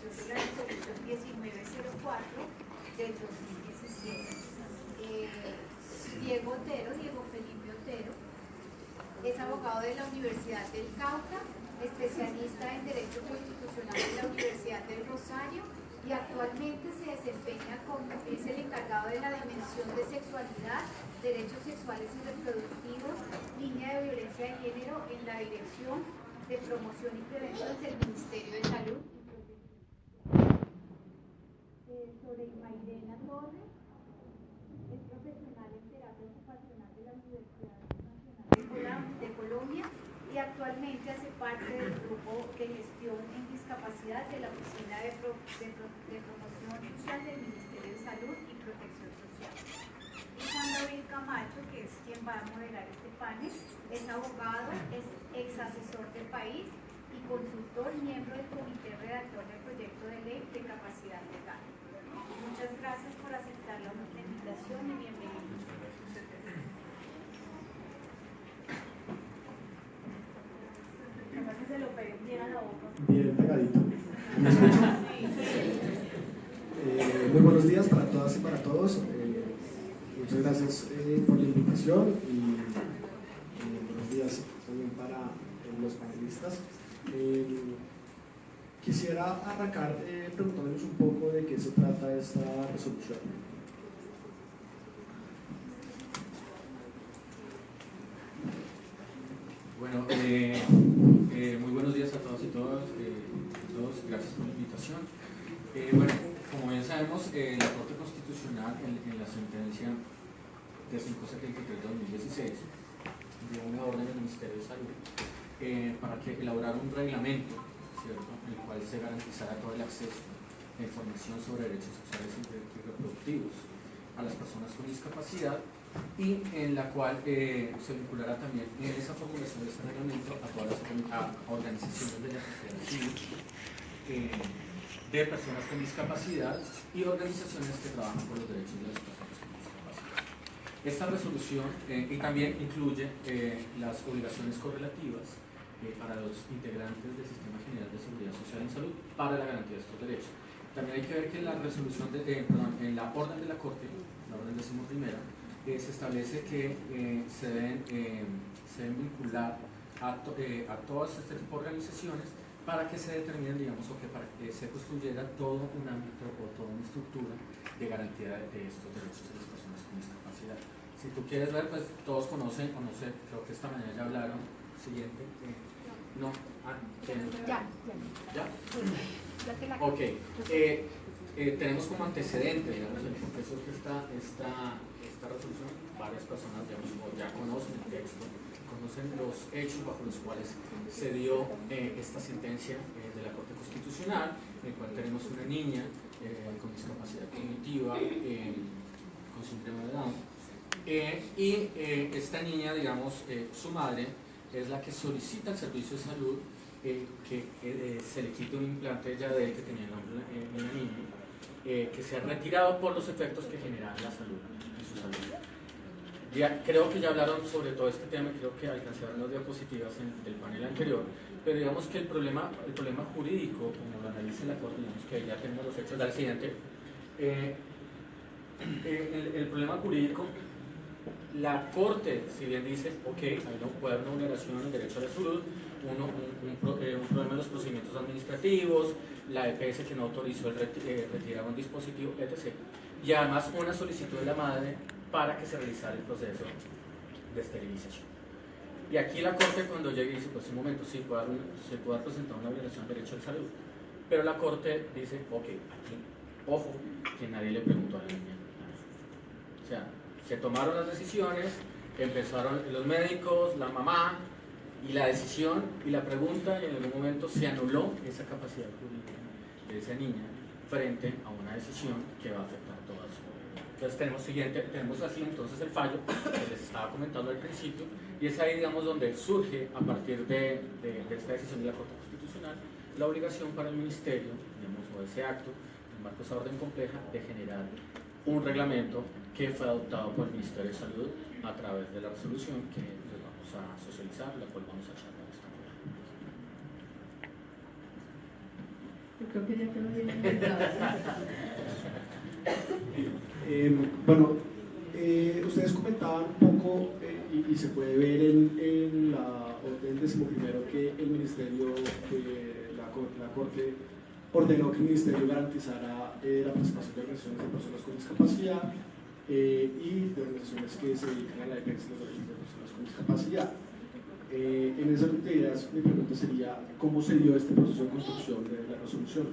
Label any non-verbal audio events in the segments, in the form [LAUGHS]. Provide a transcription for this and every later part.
aplicación de la resolución 1904 del 2017. Eh, Diego Otero, Diego Felipe Otero, es abogado de la Universidad del Cauca, especialista en Derecho Constitucional de la Universidad del Rosario y actualmente se desempeña como es el encargado de la dimensión de sexualidad, derechos sexuales y reproductivos, línea de violencia de género en la Dirección de Promoción y Prevención del Ministerio de Salud. Sobre Mairena Torres, es profesional en terapia ocupacional de la Universidad Nacional de Colombia y actualmente hace parte del grupo de gestión en discapacidad de la Oficina de, Promoción Social del Ministerio de Salud y Protección Social. Y David Camacho, que es quien va a moderar este panel, es abogado, es ex asesor del país y consultor, miembro del comité redactor del proyecto de ley de capacidad legal. Muchas gracias por aceptar la invitación y bienvenidos. Bien pegadito. Eh, muy buenos días para todas y para todos. Eh, muchas gracias eh, por la invitación y buenos días también para los panelistas. Quisiera arrancar preguntándoles un poco de qué se trata esta resolución. Bueno, eh, muy buenos días a todos y todas, eh, todos gracias por la invitación. Eh, bueno, como bien sabemos, la Corte Constitucional en, la sentencia de 573 de 2016 dio una orden del Ministerio de Salud para que elaborara un reglamento ¿cierto? en el cual se garantizara todo el acceso a información sobre derechos sexuales y reproductivos a las personas con discapacidad y en la cual eh, se vinculará también en esa formulación de este reglamento a todas las organizaciones de la sociedad civil eh, de personas con discapacidad y organizaciones que trabajan por los derechos de las personas con discapacidad. Esta resolución eh, y también incluye las obligaciones correlativas para los integrantes del Sistema General de Seguridad Social y Salud para la garantía de estos derechos. También hay que ver que la resolución de, perdón, en la orden de la Corte, la orden primera se establece que eh, se, deben, eh, se, deben, vincular a, eh, a, todas este tipo de organizaciones para que se determinen, digamos, o que para que se construyera todo un ámbito o toda una estructura de garantía de, estos derechos de las personas con discapacidad. Si tú quieres ver, pues todos conocen, o no sé, creo que esta mañana ya hablaron. Siguiente. No, ah, ya, ya. ¿Ya? Ok. tenemos como antecedente, digamos, el profesor que está, está esta resolución, varias personas ya conocen el texto, conocen los hechos bajo los cuales se dio eh, esta sentencia eh, de la Corte Constitucional, en el cual tenemos una niña eh, con discapacidad cognitiva, con síndrome de Down, y esta niña, digamos, su madre es la que solicita al servicio de salud que se le quite un implante ya de que tenía el de la niña, que sea retirado por los efectos que genera la salud. Ya, creo que ya hablaron sobre todo este tema, creo que alcanzaron las diapositivas en el panel anterior, pero digamos que el problema, el problema jurídico, como lo analiza la Corte, digamos que ya tenemos los hechos del siguiente, eh, eh, el, problema jurídico, la Corte, si bien dice, ok, hay haber una vulneración del derecho a la salud, uno, un, eh, un, problema en los procedimientos administrativos, la EPS que no autorizó el retirar un dispositivo, etc y además una solicitud de la madre para que se realizara el proceso de esterilización. Y aquí la Corte cuando llega dice, pues un momento, sí, puede se puede presentar una violación del derecho de salud, pero la Corte dice, ok, aquí, ojo, que nadie le preguntó a la niña. O sea, se tomaron las decisiones, empezaron los médicos, la mamá, y la decisión y la pregunta, y en algún momento se anuló esa capacidad jurídica de esa niña frente a una decisión que va a afectar entonces tenemos, siguiente, tenemos así entonces el fallo que les estaba comentando al principio y es ahí digamos donde surge a partir de, esta decisión de la Corte Constitucional la obligación para el Ministerio, digamos, o ese acto, en marco de esa orden compleja, de generar un reglamento que fue adoptado por el Ministerio de Salud a través de la resolución que les vamos a socializar, la cual vamos a charlar esta Yo creo que ya inventado. [LAUGHS] Eh, bueno, eh, ustedes comentaban un poco eh, y, y se puede ver en, en la orden decimoprimero que el Ministerio, que la, Cor- la Corte ordenó que el Ministerio garantizara eh, la participación de organizaciones de personas con discapacidad eh, y de organizaciones que se dedican a la defensa de los derechos de personas con discapacidad. Eh, en esas ideas, mi pregunta sería, ¿cómo se dio este proceso de construcción de la resolución?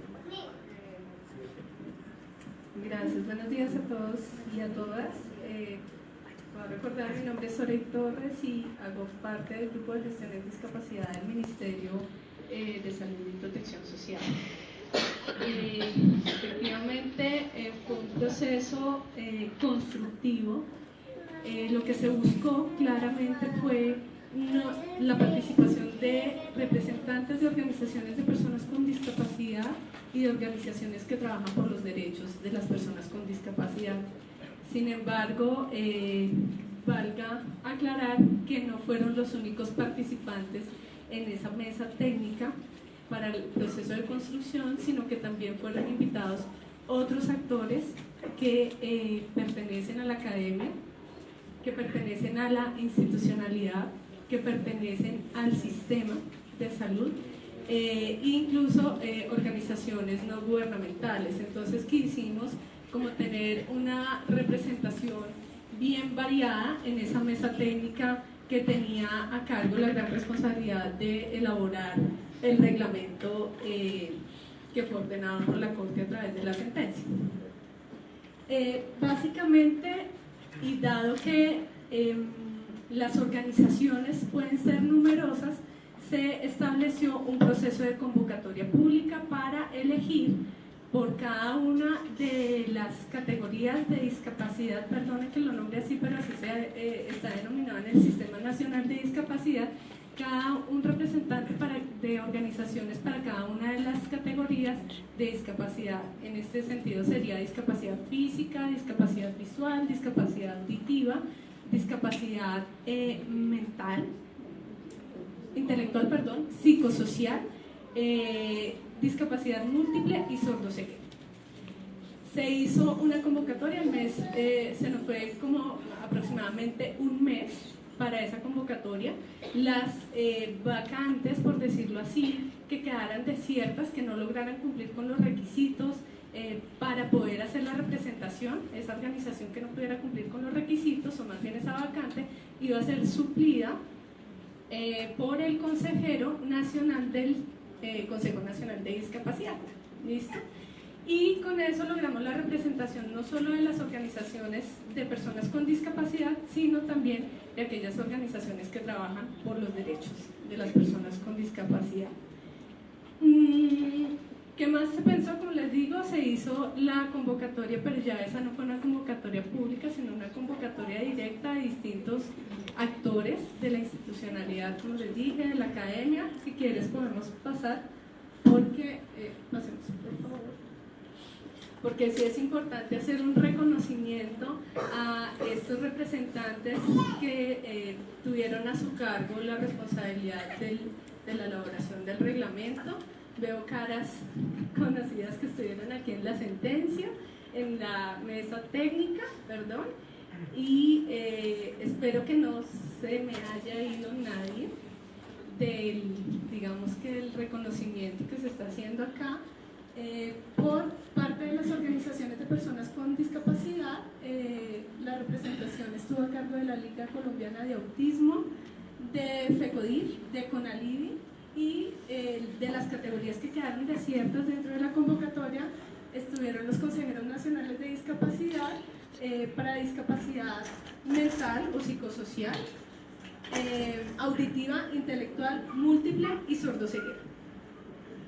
Gracias, buenos días a todos y a todas. Eh, voy a recordar, mi nombre es Sorey Torres y hago parte del grupo de gestión de discapacidad del Ministerio eh, de Salud y Protección Social. Efectivamente, eh, fue un proceso eh, constructivo. Eh, lo que se buscó claramente fue la participación de representantes de organizaciones de personas con discapacidad y de organizaciones que trabajan por los derechos de las personas con discapacidad. Sin embargo, valga aclarar que no fueron los únicos participantes en esa mesa técnica para el proceso de construcción, sino que también fueron invitados otros actores que eh, pertenecen a la academia, que pertenecen a la institucionalidad, que pertenecen al sistema de salud eh, incluso eh, organizaciones no gubernamentales. Entonces quisimos como tener una representación bien variada en esa mesa técnica que tenía a cargo la gran responsabilidad de elaborar el reglamento eh, que fue ordenado por la Corte a través de la sentencia. Eh, básicamente, y dado que em, las organizaciones pueden ser numerosas, se estableció un proceso de convocatoria pública para elegir por cada una de las categorías de discapacidad, perdone que lo nombre así, pero así se, eh, está denominado en el Sistema Nacional de Discapacidad, cada un representante de organizaciones para cada una de las categorías de discapacidad. En este sentido sería discapacidad física, discapacidad visual, discapacidad auditiva, discapacidad eh, mental, intelectual, perdón, psicosocial, eh, discapacidad múltiple y sordoceguera. Se hizo una convocatoria, el mes eh, se nos fue como aproximadamente un mes para esa convocatoria. Las eh, vacantes, por decirlo así, que quedaran desiertas, que no lograran cumplir con los requisitos eh, para poder hacer la representación, esa organización que no pudiera cumplir con los requisitos, o más bien esa vacante, iba a ser suplida eh, por el consejero nacional del Consejo Nacional de Discapacidad. ¿Listo? Y con eso logramos la representación no solo de las organizaciones de personas con discapacidad, sino también de aquellas organizaciones que trabajan por los derechos de las personas con discapacidad. Mm, ¿Qué más se pensó? Como les digo, se hizo la convocatoria, pero ya esa no fue una convocatoria pública, sino una convocatoria directa de distintos actores de la institucionalidad, como les dije, de la academia. Si quieres podemos pasar, porque, eh, pasemos por favor porque sí es importante hacer un reconocimiento a estos representantes que eh, tuvieron a su cargo la responsabilidad del- de la elaboración del reglamento. Veo caras conocidas que estuvieron aquí en la sentencia, en la mesa técnica, perdón, y eh, espero que no se me haya ido nadie del, digamos que el reconocimiento que se está haciendo acá eh, por parte de las organizaciones de personas con discapacidad. eh, la representación estuvo a cargo de la Liga Colombiana de Autismo, de FECODIR, de CONALIDI y eh, de las categorías que quedaron desiertas dentro de la convocatoria estuvieron los consejeros nacionales de discapacidad para discapacidad mental o psicosocial, auditiva, intelectual, múltiple y sordoceguera.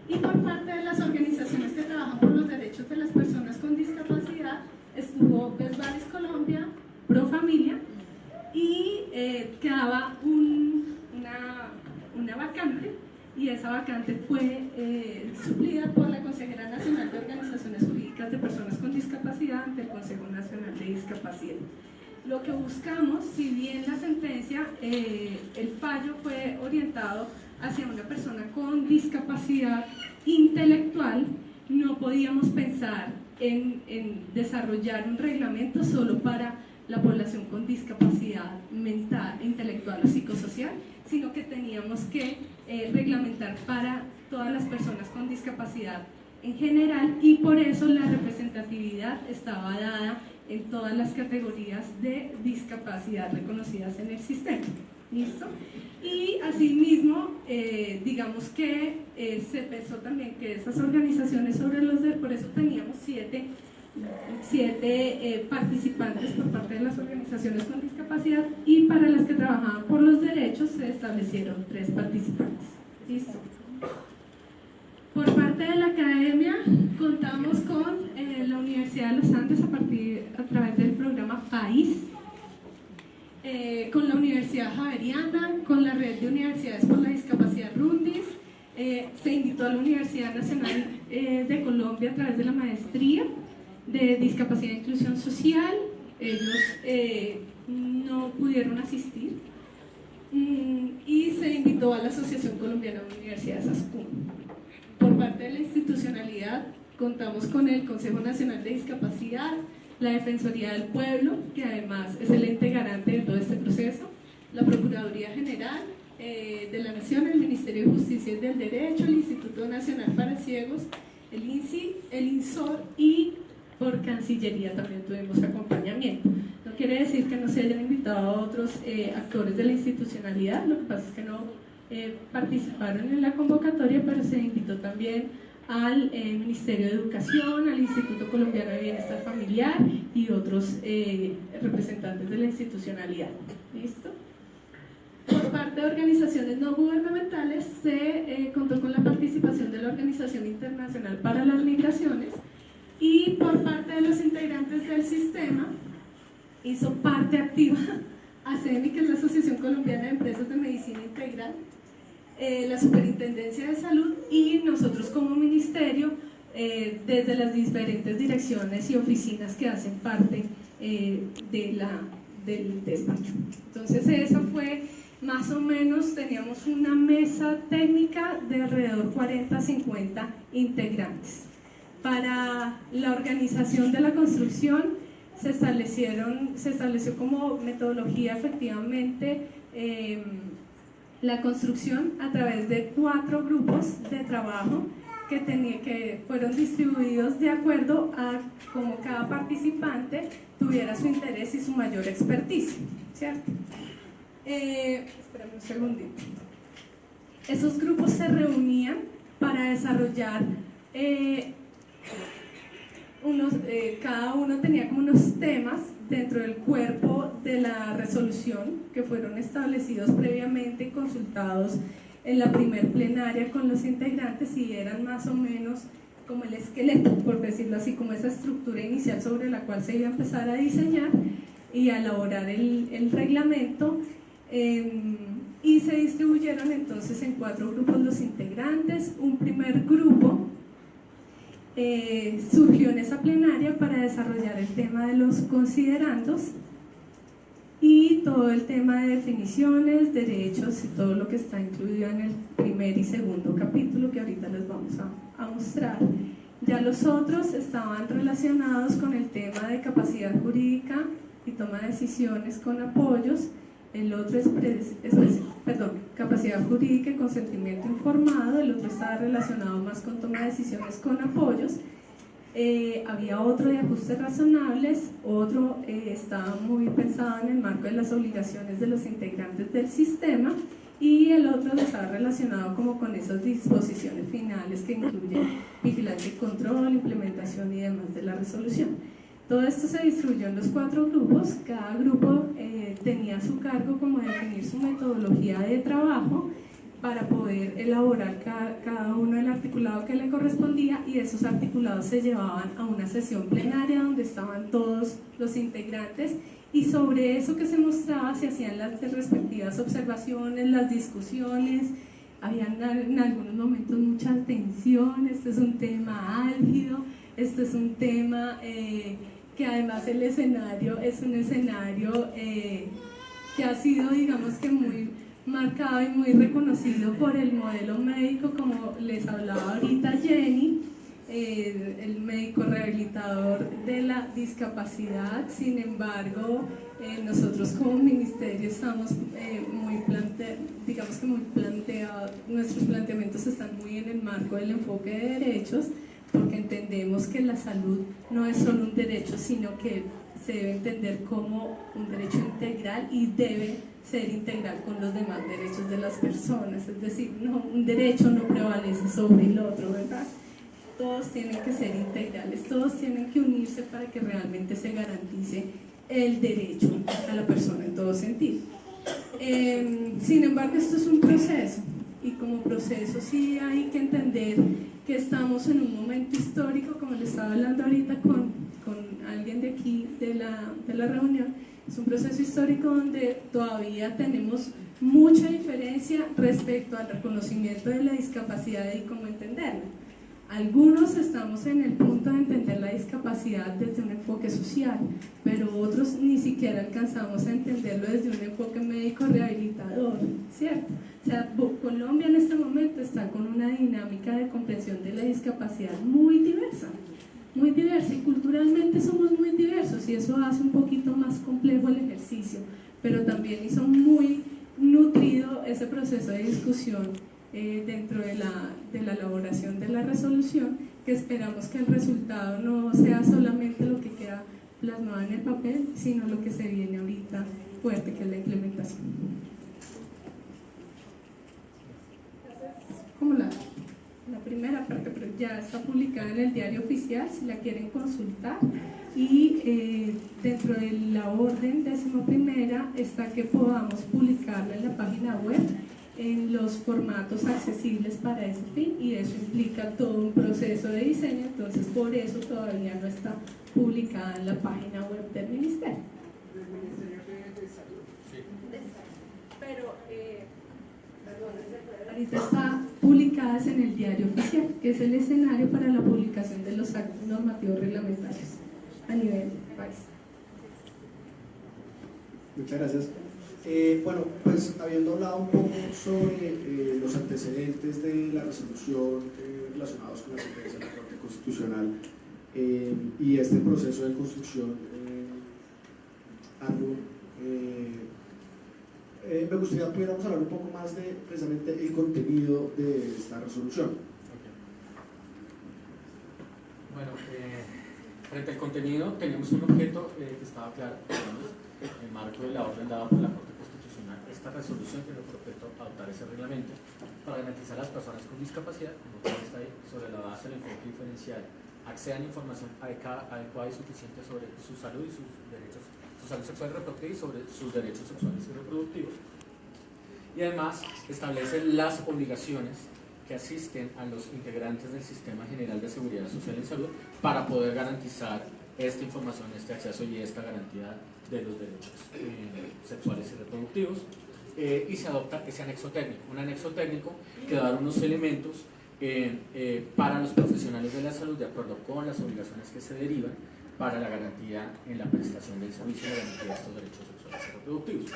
Y por parte de las organizaciones que trabajan por los derechos de las personas con discapacidad, estuvo Besbaris Colombia, Pro Familia, y eh, quedaba un- una, una vacante, y esa vacante fue eh, suplida por la Consejera Nacional de Organizaciones Jurídicas de Personas con Discapacidad ante el Consejo Nacional Lo que buscamos, si bien la sentencia, eh, el fallo fue orientado hacia una persona con discapacidad intelectual, no podíamos pensar en, en desarrollar un reglamento solo para la población con discapacidad mental, intelectual o psicosocial, sino que teníamos que eh, reglamentar para todas las personas con discapacidad en general y por eso la representatividad estaba dada en todas las categorías de discapacidad reconocidas en el sistema. ¿Listo? Y asimismo, eh, digamos que eh, se pensó también que esas organizaciones sobre los derechos, por eso teníamos siete, siete eh, participantes por parte de las organizaciones con discapacidad y para las que trabajaban por los derechos se establecieron tres participantes. ¿Listo? Por parte de la academia contamos con la Universidad de los Andes a, partir, a través del programa PAIS, eh, con la Universidad Javeriana, con la Red de Universidades por la Discapacidad Rundis, eh, se invitó a la Universidad Nacional eh, de Colombia a través de la maestría de Discapacidad e Inclusión Social, ellos no pudieron asistir, mm, y se invitó a la Asociación Colombiana de Universidades ASCUM. Por parte de la institucionalidad, contamos con el Consejo Nacional de Discapacidad, la Defensoría del Pueblo, que además es el ente garante de todo este proceso, la Procuraduría General eh, de la Nación, el Ministerio de Justicia y del Derecho, el Instituto Nacional para Ciegos, el INSI, el INSOR y por Cancillería también tuvimos acompañamiento. No quiere decir que no se hayan invitado a otros eh, actores de la institucionalidad, lo que pasa es que no eh, participaron en la convocatoria, pero se invitó también al eh, Ministerio de Educación, al Instituto Colombiano de Bienestar Familiar y otros eh, representantes de la institucionalidad. ¿Listo? Por parte de organizaciones no gubernamentales se contó con la participación de la Organización Internacional para las Migraciones y por parte de los integrantes del sistema hizo parte activa [LAUGHS] ASEMI, que es la Asociación Colombiana de Empresas de Medicina Integral, eh, la Superintendencia de Salud y nosotros como ministerio eh, desde las diferentes direcciones y oficinas que hacen parte eh, de la, del despacho. Entonces eso fue más o menos, teníamos una mesa técnica de alrededor 40-50 integrantes. Para la organización de la construcción se establecieron, se estableció como metodología efectivamente la construcción a través de cuatro grupos de trabajo que, que fueron distribuidos de acuerdo a cómo cada participante tuviera su interés y su mayor expertise, ¿cierto? Eh, un segundito. Esos grupos se reunían para desarrollar eh, unos, eh, cada uno tenía como unos temas dentro del cuerpo de la resolución que fueron establecidos previamente y consultados en la primer plenaria con los integrantes y eran más o menos como el esqueleto, por decirlo así, como esa estructura inicial sobre la cual se iba a empezar a diseñar y a elaborar el, reglamento. Em, y se distribuyeron entonces en cuatro grupos los integrantes. Un primer grupo eh, surgió en esa plenaria para desarrollar el tema de los considerandos y todo el tema de definiciones, derechos y todo lo que está incluido en el primer y segundo capítulo que ahorita les vamos a, a mostrar. Ya los otros estaban relacionados con el tema de capacidad jurídica y toma de decisiones con apoyos, el otro es, perdón, capacidad jurídica y consentimiento informado, el otro estaba relacionado más con toma de decisiones con apoyos, eh, había otro de ajustes razonables, otro eh, estaba muy pensado en el marco de las obligaciones de los integrantes del sistema y el otro estaba relacionado como con esas disposiciones finales que incluyen vigilancia y control, implementación y demás de la resolución. Todo esto se distribuyó en los cuatro grupos, cada grupo eh, tenía su cargo como definir su metodología de trabajo para poder elaborar cada, uno el articulado que le correspondía y esos articulados se llevaban a una sesión plenaria donde estaban todos los integrantes y sobre eso que se mostraba se hacían las respectivas observaciones, las discusiones, habían en algunos momentos mucha tensión, este es un tema álgido, este es un tema... Eh, que además el escenario es un escenario eh, que ha sido, digamos que muy marcado y muy reconocido por el modelo médico, como les hablaba ahorita Jenny, el médico rehabilitador de la discapacidad, sin embargo, eh, nosotros como ministerio estamos eh, muy plante digamos que muy planteados, nuestros planteamientos están muy en el marco del enfoque de derechos, porque entendemos que la salud no es solo un derecho, sino que se debe entender como un derecho integral y debe ser integral con los demás derechos de las personas. Es decir, no, un derecho no prevalece sobre el otro, ¿verdad? Todos tienen que ser integrales, todos tienen que unirse para que realmente se garantice el derecho a la persona en todo sentido. Em, sin embargo, esto es un proceso y como proceso sí hay que entender que estamos en un momento histórico, como le estaba hablando ahorita con, con alguien de aquí de la, de la reunión, es un proceso histórico donde todavía tenemos mucha diferencia respecto al reconocimiento de la discapacidad y cómo entenderla. Algunos estamos en el punto de entender la discapacidad desde un enfoque social, pero otros ni siquiera alcanzamos a entenderlo desde un enfoque médico rehabilitador, ¿cierto? O sea, Colombia en este momento está con una dinámica de comprensión de la discapacidad muy diversa, muy diversa y culturalmente somos muy diversos y eso hace un poquito más complejo el ejercicio, pero también hizo muy nutrido ese proceso de discusión eh, dentro de la, de la elaboración de la resolución, que esperamos que el resultado no sea solamente lo que queda plasmado en el papel, sino lo que se viene ahorita fuerte, que es la implementación. Como la, la primera parte, ya está publicada en el diario oficial, si la quieren consultar. Y eh, dentro de la orden décimo primera está que podamos publicarla en la página web en los formatos accesibles para ese fin y eso implica todo un proceso de diseño, entonces por eso todavía no está publicada en la página web del Ministerio. Pero, eh, ahorita está publicadas en el diario oficial, que es el escenario para la publicación de los actos normativos reglamentarios a nivel país. Muchas gracias. Eh, bueno, pues habiendo hablado un poco sobre eh, los antecedentes de la resolución eh, relacionados con la sentencia de la Corte Constitucional y este proceso de construcción me gustaría que pudiéramos hablar un poco más de precisamente el contenido de esta resolución. Bueno, frente al contenido tenemos un objeto que estaba claro, en el marco de la orden dada por la Corte esta resolución tiene por objeto adoptar ese reglamento para garantizar a las personas con discapacidad, como está ahí, sobre la base del enfoque diferencial, accedan a información adecuada y suficiente sobre su salud y sus derechos, su salud sexual y reproductiva y sobre sus derechos sexuales y reproductivos. Y además establece las obligaciones que asisten a los integrantes del Sistema General de Seguridad Social y Salud para poder garantizar esta información, este acceso y esta garantía de los derechos eh, sexuales y reproductivos. Eh, y se adopta ese anexo técnico, un anexo técnico que da unos elementos eh, eh, para los profesionales de la salud de acuerdo con las obligaciones que se derivan para la garantía en la prestación del servicio de garantía de estos derechos sexuales y reproductivos.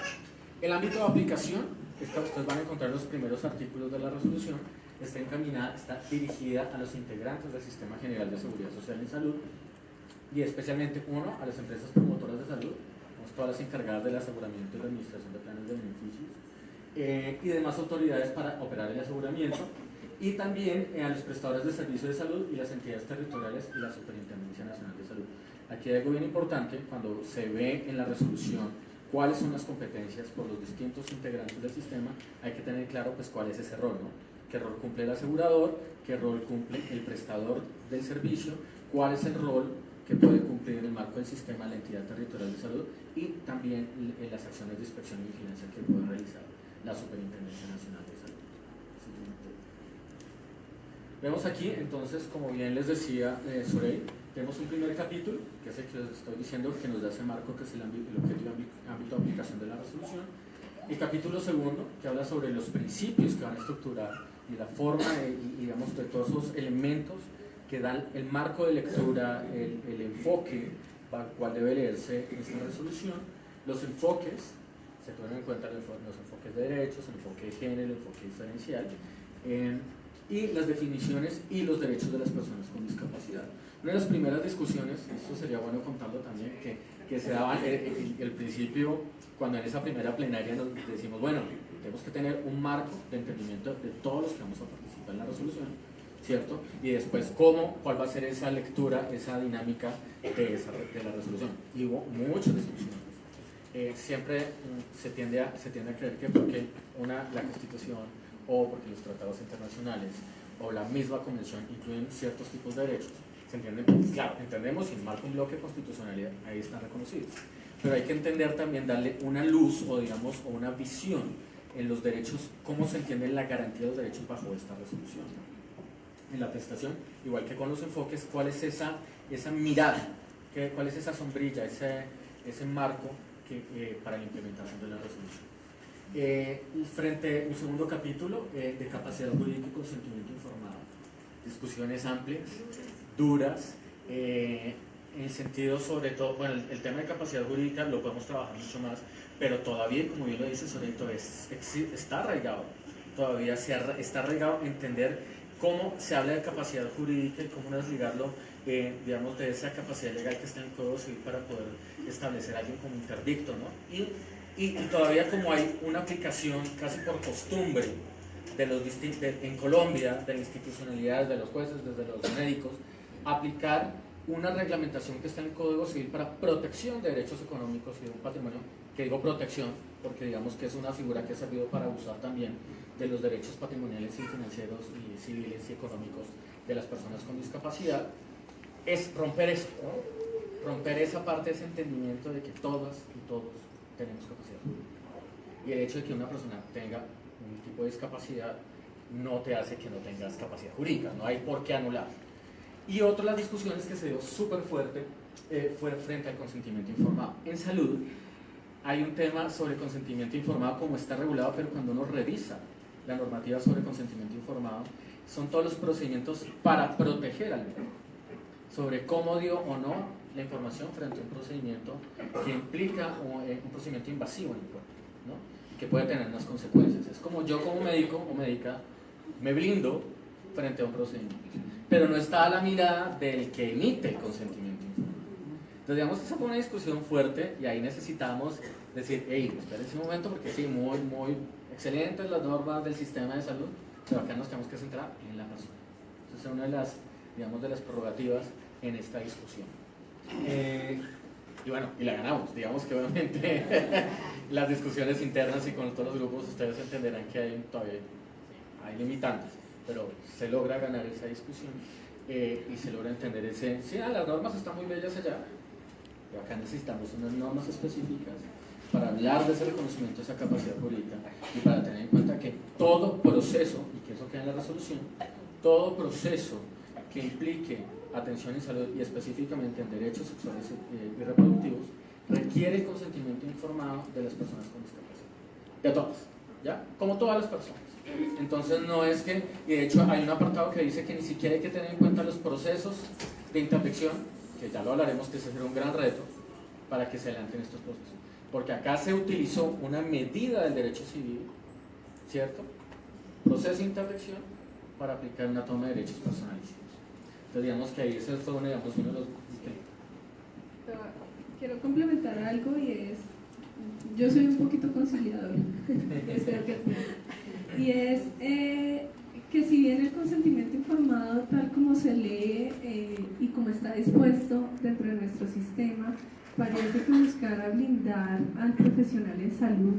El ámbito de aplicación, ustedes van a encontrar los primeros artículos de la resolución, está encaminada, está dirigida a los integrantes del Sistema General de Seguridad Social y Salud y especialmente, uno, a las empresas promotoras de salud, todas las encargadas del aseguramiento y la administración de planes de beneficios eh, y demás autoridades para operar el aseguramiento y también eh, a los prestadores de servicios de salud y las entidades territoriales y la Superintendencia Nacional de Salud. Aquí hay algo bien importante cuando se ve en la resolución cuáles son las competencias por los distintos integrantes del sistema, hay que tener claro pues cuál es ese rol, ¿no? qué rol cumple el asegurador, qué rol cumple el prestador del servicio, cuál es el rol que puede cumplir en el marco del sistema la entidad territorial de salud y también en las acciones de inspección y vigilancia que puede realizar la Superintendencia Nacional de Salud. Vemos aquí, entonces, como bien les decía eh, Sorey, tenemos un primer capítulo, que es el que les estoy diciendo, que nos da ese marco, que es el, ámbito, el objetivo ámbito de aplicación de la resolución. El capítulo segundo, que habla sobre los principios que van a estructurar y la forma y, digamos, de todos esos elementos que dan el marco de lectura, el, enfoque para el cual debe leerse esta resolución. Los enfoques, se toman en cuenta los enfoques de derechos, el enfoque de género, el enfoque diferencial. y las definiciones y los derechos de las personas con discapacidad. Una de las primeras discusiones, esto sería bueno contarlo también, que, se daba el, el, principio, cuando en esa primera plenaria decimos, bueno, tenemos que tener un marco de entendimiento de todos los que vamos a participar en la resolución, ¿cierto? Y después, ¿cómo, cuál va a ser esa lectura, esa dinámica de, esa, de la resolución? Y hubo muchas discusiones. Eh, siempre mm, se, tiende a, se tiende a creer que porque una, la Constitución o porque los tratados internacionales o la misma convención incluyen ciertos tipos de derechos, se entiende, pues, claro, entendemos y marca un bloque constitucionalidad, ahí están reconocidos. Pero hay que entender también, darle una luz o digamos, o una visión en los derechos, cómo se entiende la garantía de los derechos bajo esta resolución. En la prestación, igual que con los enfoques, cuál es esa, esa mirada, ¿Qué, cuál es esa sombrilla, ese, ese marco que, eh, para la implementación de la resolución. Eh, frente un segundo capítulo eh, de capacidad jurídica y consentimiento informado. Discusiones amplias, duras, en el sentido sobre todo, bueno, el, tema de capacidad jurídica lo podemos trabajar mucho más, pero todavía, como bien lo dice Soreto, es, está arraigado, todavía se está arraigado entender cómo se habla de capacidad jurídica y cómo desligarlo, eh, digamos, de esa capacidad legal que está en el Código Civil para poder establecer a alguien como interdicto, ¿no? Y, todavía como hay una aplicación casi por costumbre de los en Colombia, de la institucionalidad, de los jueces, desde los médicos, aplicar una reglamentación que está en el Código Civil para protección de derechos económicos y de un patrimonio, que digo protección, porque digamos que es una figura que ha servido para abusar también de los derechos patrimoniales y financieros y civiles y económicos de las personas con discapacidad, es romper eso, romper esa parte, ese entendimiento de que todas y todos tenemos capacidad. Y el hecho de que una persona tenga un tipo de discapacidad no te hace que no tengas capacidad jurídica, no hay por qué anular. Y otra de las discusiones que se dio súper fuerte eh, fue frente al consentimiento informado. En salud hay un tema sobre consentimiento informado como está regulado, pero cuando uno revisa la normativa sobre consentimiento informado, son todos los procedimientos para proteger al médico, sobre cómo dio o no la información frente a un procedimiento que implica un, eh, un procedimiento invasivo en el cuerpo, ¿no? que puede tener unas consecuencias. Es como yo como médico o médica me blindo frente a un procedimiento, pero no está a la mirada del que emite el consentimiento informado. Entonces, digamos, esa fue una discusión fuerte y ahí necesitamos decir, hey, espérense un momento porque sí, muy, muy excelentes las normas del sistema de salud, pero acá nos tenemos que centrar en la persona. Esa es una de las, digamos, de las prerrogativas en esta discusión. Eh, y bueno, y la ganamos. Digamos que obviamente [LAUGHS] las discusiones internas y con todos los grupos ustedes entenderán que hay todavía hay limitantes, pero se logra ganar esa discusión eh, y se logra entender ese, sí, ah, las normas están muy bellas allá, pero acá necesitamos unas normas específicas para hablar de ese reconocimiento, de esa capacidad jurídica y para tener en cuenta que todo proceso, y que eso queda en la resolución, todo proceso que implique atención en salud y específicamente en derechos sexuales y reproductivos requiere consentimiento informado de las personas con discapacidad. De todas, ¿ya? Como todas las personas. Entonces no es que, y de hecho hay un apartado que dice que ni siquiera hay que tener en cuenta los procesos de interdicción, que ya lo hablaremos, que ese será un gran reto para que se adelanten estos procesos porque acá se utilizó una medida del derecho civil, ¿cierto? Proceso de interdicción para aplicar una toma de derechos personalísimos. Entonces digamos que ahí ese fue uno, digamos, uno de los... Quiero complementar algo y es, yo soy un poquito conciliadora, y es eh, que si bien el consentimiento informado tal como se lee eh, y como está dispuesto dentro de nuestro sistema, parece que buscara blindar al profesional en salud,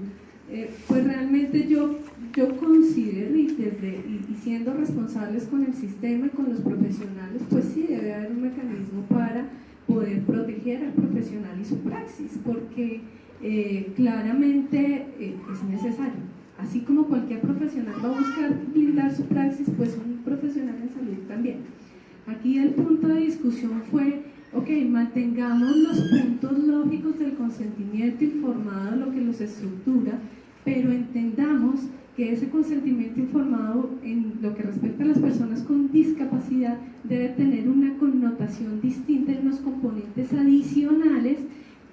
eh, pues realmente yo, yo considero y, desde, y, siendo responsables con el sistema y con los profesionales, pues sí debe haber un mecanismo para poder proteger al profesional y su praxis, porque claramente es necesario. Así como cualquier profesional va a buscar blindar su praxis, pues un profesional en salud también. Aquí el punto de discusión fue ok, mantengamos los puntos lógicos del consentimiento informado, lo que los estructura, pero entendamos que ese consentimiento informado en lo que respecta a las personas con discapacidad debe tener una connotación distinta en unos componentes adicionales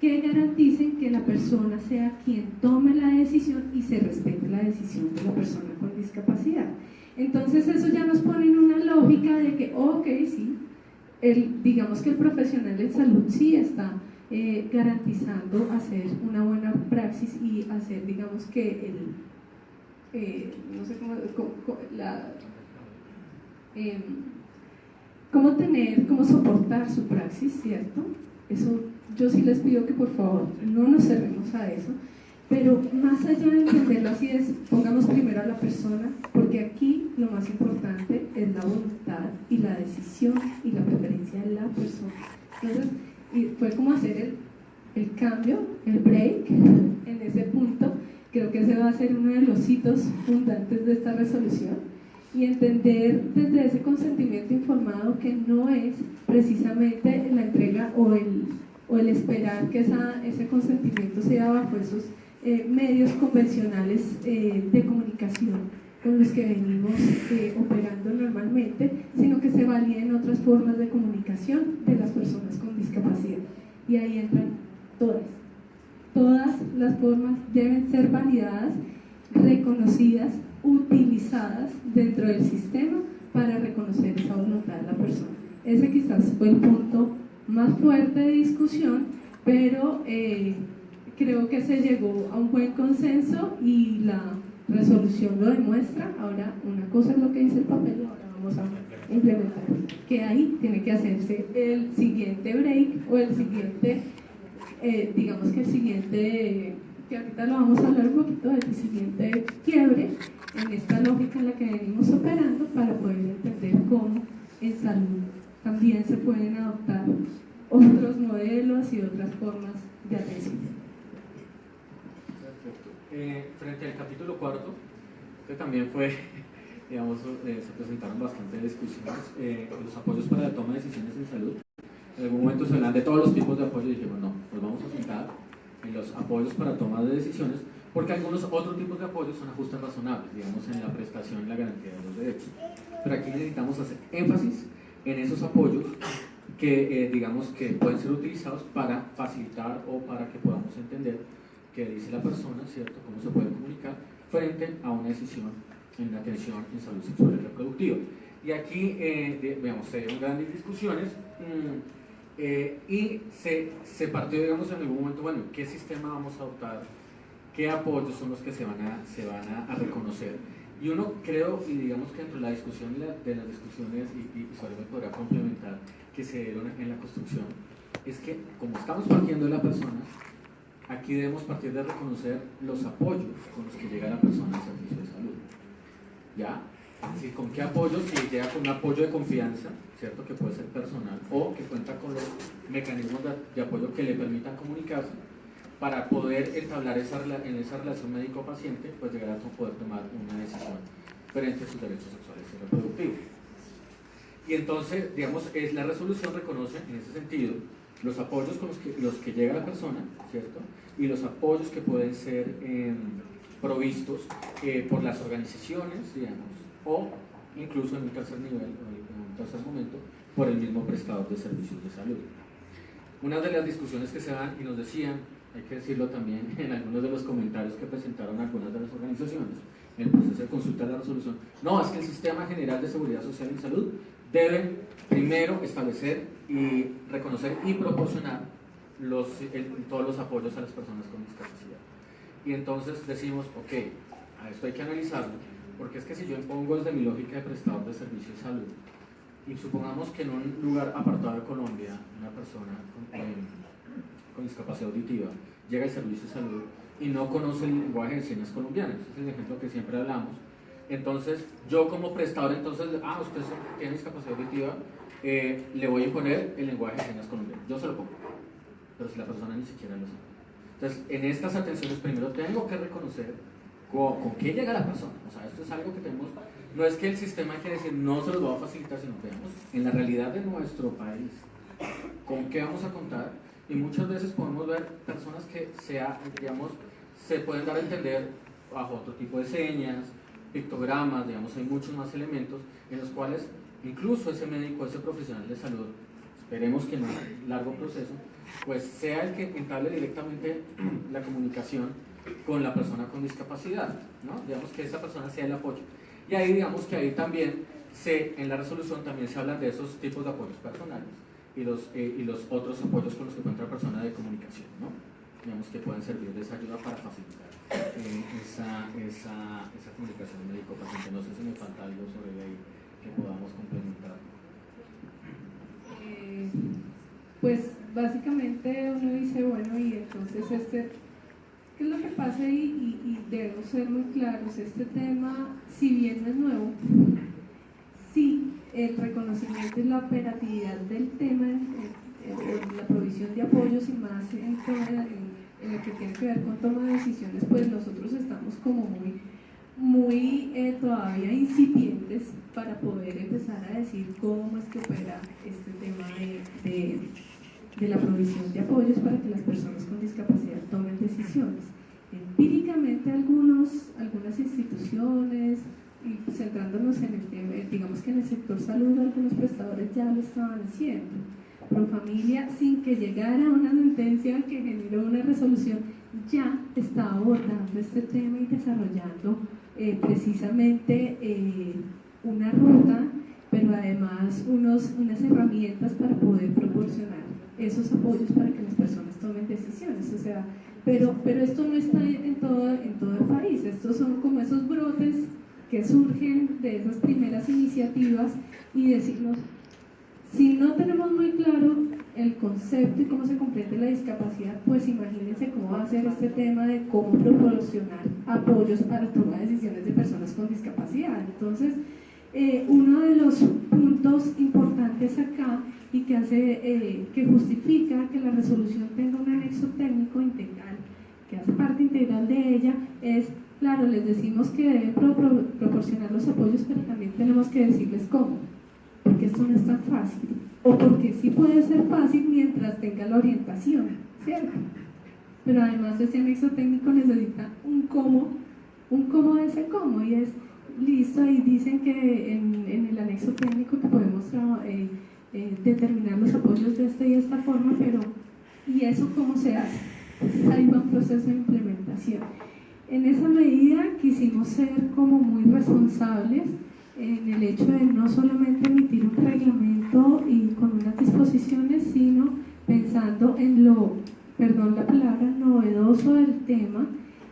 que garanticen que la persona sea quien tome la decisión y se respete la decisión de la persona con discapacidad. Entonces eso ya nos pone en una lógica de que, ok, sí, el, digamos que el profesional de salud sí está eh, garantizando hacer una buena praxis y hacer, digamos que el, eh, no sé cómo, la, em, cómo tener, cómo soportar su praxis, ¿cierto? Eso yo sí les pido que por favor no nos cerremos a eso, pero más allá de entenderlo así es, pongamos primero a la persona, porque aquí lo más importante es la voluntad y la decisión y la preferencia de la persona. Entonces, y fue como hacer el, el cambio, el break en ese punto. Creo que ese va a ser uno de los hitos fundantes de esta resolución y entender desde ese consentimiento informado que no es precisamente la entrega o el, o el esperar que ese consentimiento sea bajo esos eh, medios convencionales eh, de comunicación con los que venimos eh, operando normalmente, sino que se validen otras formas de comunicación de las personas con discapacidad. Y ahí entran todas. Todas las formas deben ser validadas, reconocidas, utilizadas dentro del sistema para reconocer esa voluntad de la persona. Ese quizás fue el punto más fuerte de discusión, pero creo que se llegó a un buen consenso y la resolución lo demuestra. Ahora, una cosa es lo que dice el papel ahora vamos a implementar. Que ahí tiene que hacerse el siguiente break o el siguiente, eh, digamos que el siguiente, que ahorita lo vamos a hablar un poquito, el siguiente quiebre en esta lógica en la que venimos operando para poder entender cómo en salud también se pueden adoptar otros modelos y otras formas de atención. Eh, frente al capítulo cuarto, que también fue, [LAUGHS] digamos, eh, se presentaron bastantes discusiones, eh, los apoyos para la toma de decisiones en salud. En algún momento se hablan de todos los tipos de apoyo y dijimos, no, pues vamos a centrar en los apoyos para toma de decisiones, porque algunos otros tipos de apoyos son ajustes razonables, digamos, en la prestación y la garantía de los derechos. Pero aquí necesitamos hacer énfasis en esos apoyos que, digamos, que pueden ser utilizados para facilitar o para que podamos entender que dice la persona, ¿cierto? Cómo se puede comunicar frente a una decisión en la atención en salud sexual y reproductiva. Y aquí, eh, se dieron grandes discusiones mm, eh, y se, se, partió, digamos, en algún momento, bueno, ¿qué sistema vamos a adoptar? ¿Qué apoyos son los que se van a, se van a, reconocer? Y uno creo, y digamos que dentro de la discusión de, las discusiones, y, y me podrá complementar, que se dieron en la construcción, es que como estamos partiendo de la persona, aquí debemos partir de reconocer los apoyos con los que llega la persona al servicio de salud. ¿Ya? Es con qué apoyo, si llega con un apoyo de confianza, ¿cierto? Que puede ser personal, o que cuenta con los mecanismos de, apoyo que le permitan comunicarse para poder entablar esa, en esa relación médico-paciente, pues llegar a poder tomar una decisión frente a sus derechos sexuales y reproductivos. Y entonces, digamos, es la resolución reconoce en ese sentido los apoyos con los que, los que llega la persona, ¿cierto? Y los apoyos que pueden ser em, provistos eh, por las organizaciones, digamos, o incluso en un tercer nivel, en un tercer momento, por el mismo prestador de servicios de salud. Una de las discusiones que se dan, y nos decían, hay que decirlo también [LAUGHS] en algunos de los comentarios que presentaron algunas de las organizaciones, en el proceso de consulta de la resolución, no, es que el Sistema General de Seguridad Social y Salud debe primero establecer y reconocer y proporcionar los, todos los apoyos a las personas con discapacidad. Y entonces decimos, ok, a esto hay que analizarlo, porque es que si yo impongo desde mi lógica de prestador de servicio de salud, y supongamos que en un lugar apartado de Colombia, una persona con, eh, con discapacidad auditiva llega al servicio de salud y no conoce el lenguaje de señas colombiano, ese es el ejemplo que siempre hablamos, entonces, yo como prestador, entonces, ah, usted tiene discapacidad auditiva, eh, le voy a imponer el lenguaje de señas colombiano. Yo se lo pongo, pero si la persona ni siquiera lo sabe. Entonces, en estas atenciones primero tengo que reconocer con, qué llega la persona. O sea, esto es algo que tenemos, no es que el sistema quiere decir no se los va a facilitar, sino veamos en la realidad de nuestro país, con qué vamos a contar. Y muchas veces podemos ver personas que sea, digamos, se pueden dar a entender bajo otro tipo de señas, pictogramas, digamos, hay muchos más elementos en los cuales incluso ese médico, ese profesional de salud esperemos que en un largo proceso, pues sea el que entable directamente [CLEARS THROAT] la comunicación con la persona con discapacidad, ¿no? Digamos que esa persona sea el apoyo. Y ahí digamos que ahí también se, en la resolución también se habla de esos tipos de apoyos personales y los, eh, y los otros apoyos con los que cuenta la persona de comunicación, ¿no? Digamos que pueden servir de esa ayuda para facilitar eh, esa, esa, esa comunicación médico-paciente. No sé si me falta algo sobre ahí que podamos complementar. Eh, pues básicamente uno dice, bueno, y entonces este, ¿qué es lo que pasa? Y, y, y debemos ser muy claros, este tema, si bien no es nuevo, sí, el reconocimiento y la operatividad del tema, en, en- en la provisión de apoyos y más en, en lo que tiene que ver con toma de decisiones, pues nosotros estamos como muy, muy eh, todavía incipientes para poder empezar a decir cómo es que opera este tema de, de- de la provisión de apoyos para que las personas con discapacidad tomen decisiones. Empíricamente algunos, algunas instituciones, y centrándonos en el tema, digamos que en el sector salud algunos prestadores ya lo estaban haciendo. Pro familia, sin que llegara una sentencia que generó una resolución, ya estaba abordando este tema y desarrollando eh, precisamente eh, una ruta, pero además unos, unas herramientas para poder proporcionar esos apoyos para que las personas tomen decisiones. O sea, pero, pero esto no está en todo, en todo el país, estos son como esos brotes que surgen de esas primeras iniciativas y decirnos, si no tenemos muy claro el concepto y cómo se comprende la discapacidad, pues imagínense cómo va a ser este tema de cómo proporcionar apoyos para tomar decisiones de personas con discapacidad. Entonces, eh, uno de los puntos importantes acá y que hace eh, que justifica que la resolución tenga un anexo técnico integral, que hace parte integral de ella, es, claro, les decimos que deben pro- pro- proporcionar los apoyos, pero también tenemos que decirles cómo, porque esto no es tan fácil, o porque sí puede ser fácil mientras tenga la orientación, ¿cierto? Pero además ese anexo técnico necesita un cómo, un cómo de ese cómo, y es listo, y dicen que en, el anexo técnico que podemos eh, eh, determinar los apoyos de esta y esta forma, pero ¿y eso cómo se hace? Entonces ahí va un proceso de implementación. En esa medida quisimos ser como muy responsables en el hecho de no solamente emitir un reglamento y con unas disposiciones, sino pensando en lo, perdón la palabra, novedoso del tema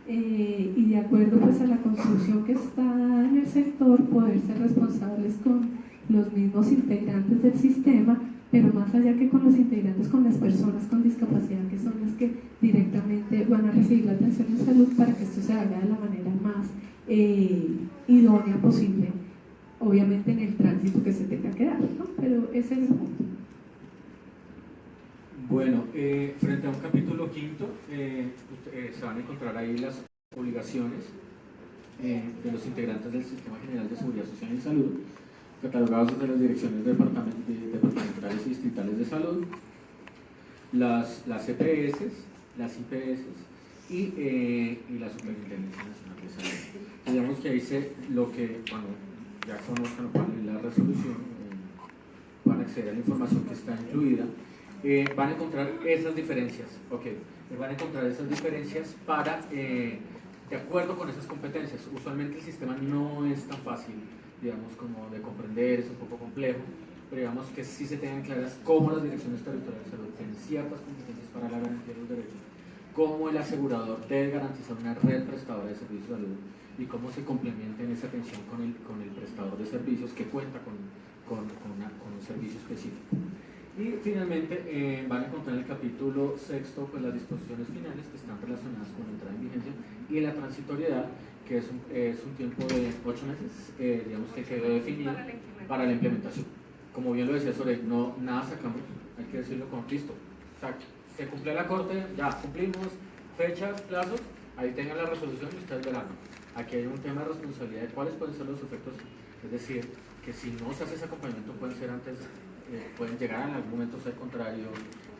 eh, y de acuerdo pues a la construcción que está dada en el sector, poder ser responsables con los mismos integrantes del sistema, pero más allá que con los integrantes, con las personas con discapacidad, que son las que directamente van a recibir la atención en salud para que esto se haga de la manera más eh, idónea posible, obviamente en el tránsito que se tenga que dar, ¿no? pero ese es el punto. Bueno, eh, frente a un capítulo quinto, eh, se van a encontrar ahí las obligaciones de los integrantes del Sistema General de Seguridad Social y Salud, catalogados desde las direcciones departament- de- departamentales y distritales de salud, las, las EPS, las IPS y, eh, y la Superintendencia Nacional de Salud. Digamos que ahí se, lo que, bueno, ya conozcan la resolución, eh, van a acceder a la información que está incluida, eh, van a encontrar esas diferencias, ok, eh, van a encontrar esas diferencias para, eh, de acuerdo con esas competencias. Usualmente el sistema no es tan fácil, digamos, como de comprender, es un poco complejo, pero digamos que sí se tengan claras cómo las direcciones territoriales de salud tienen ciertas competencias para la garantía de los derechos, cómo el asegurador debe garantizar una red prestadora de servicios de salud y cómo se complementa en esa atención con el, con el prestador de servicios que cuenta con, con, con una- con un servicio específico. Y finalmente eh, van a encontrar en el capítulo sexto pues, las disposiciones finales que están relacionadas con la entrada en vigencia y la transitoriedad, que es un, es un tiempo de ocho meses, eh, digamos que quedó definido Para la implementación. para la implementación. Como bien lo decía Sore, no, nada sacamos, hay que decirlo con listo. O sea, se cumple la corte, ya cumplimos fechas, plazos, ahí tengan la resolución y ustedes verán. Aquí hay un tema de responsabilidad de cuáles pueden ser los efectos, es decir, que si no se hace ese acompañamiento pueden ser antes, eh, pueden llegar en algún momento a ser contrario,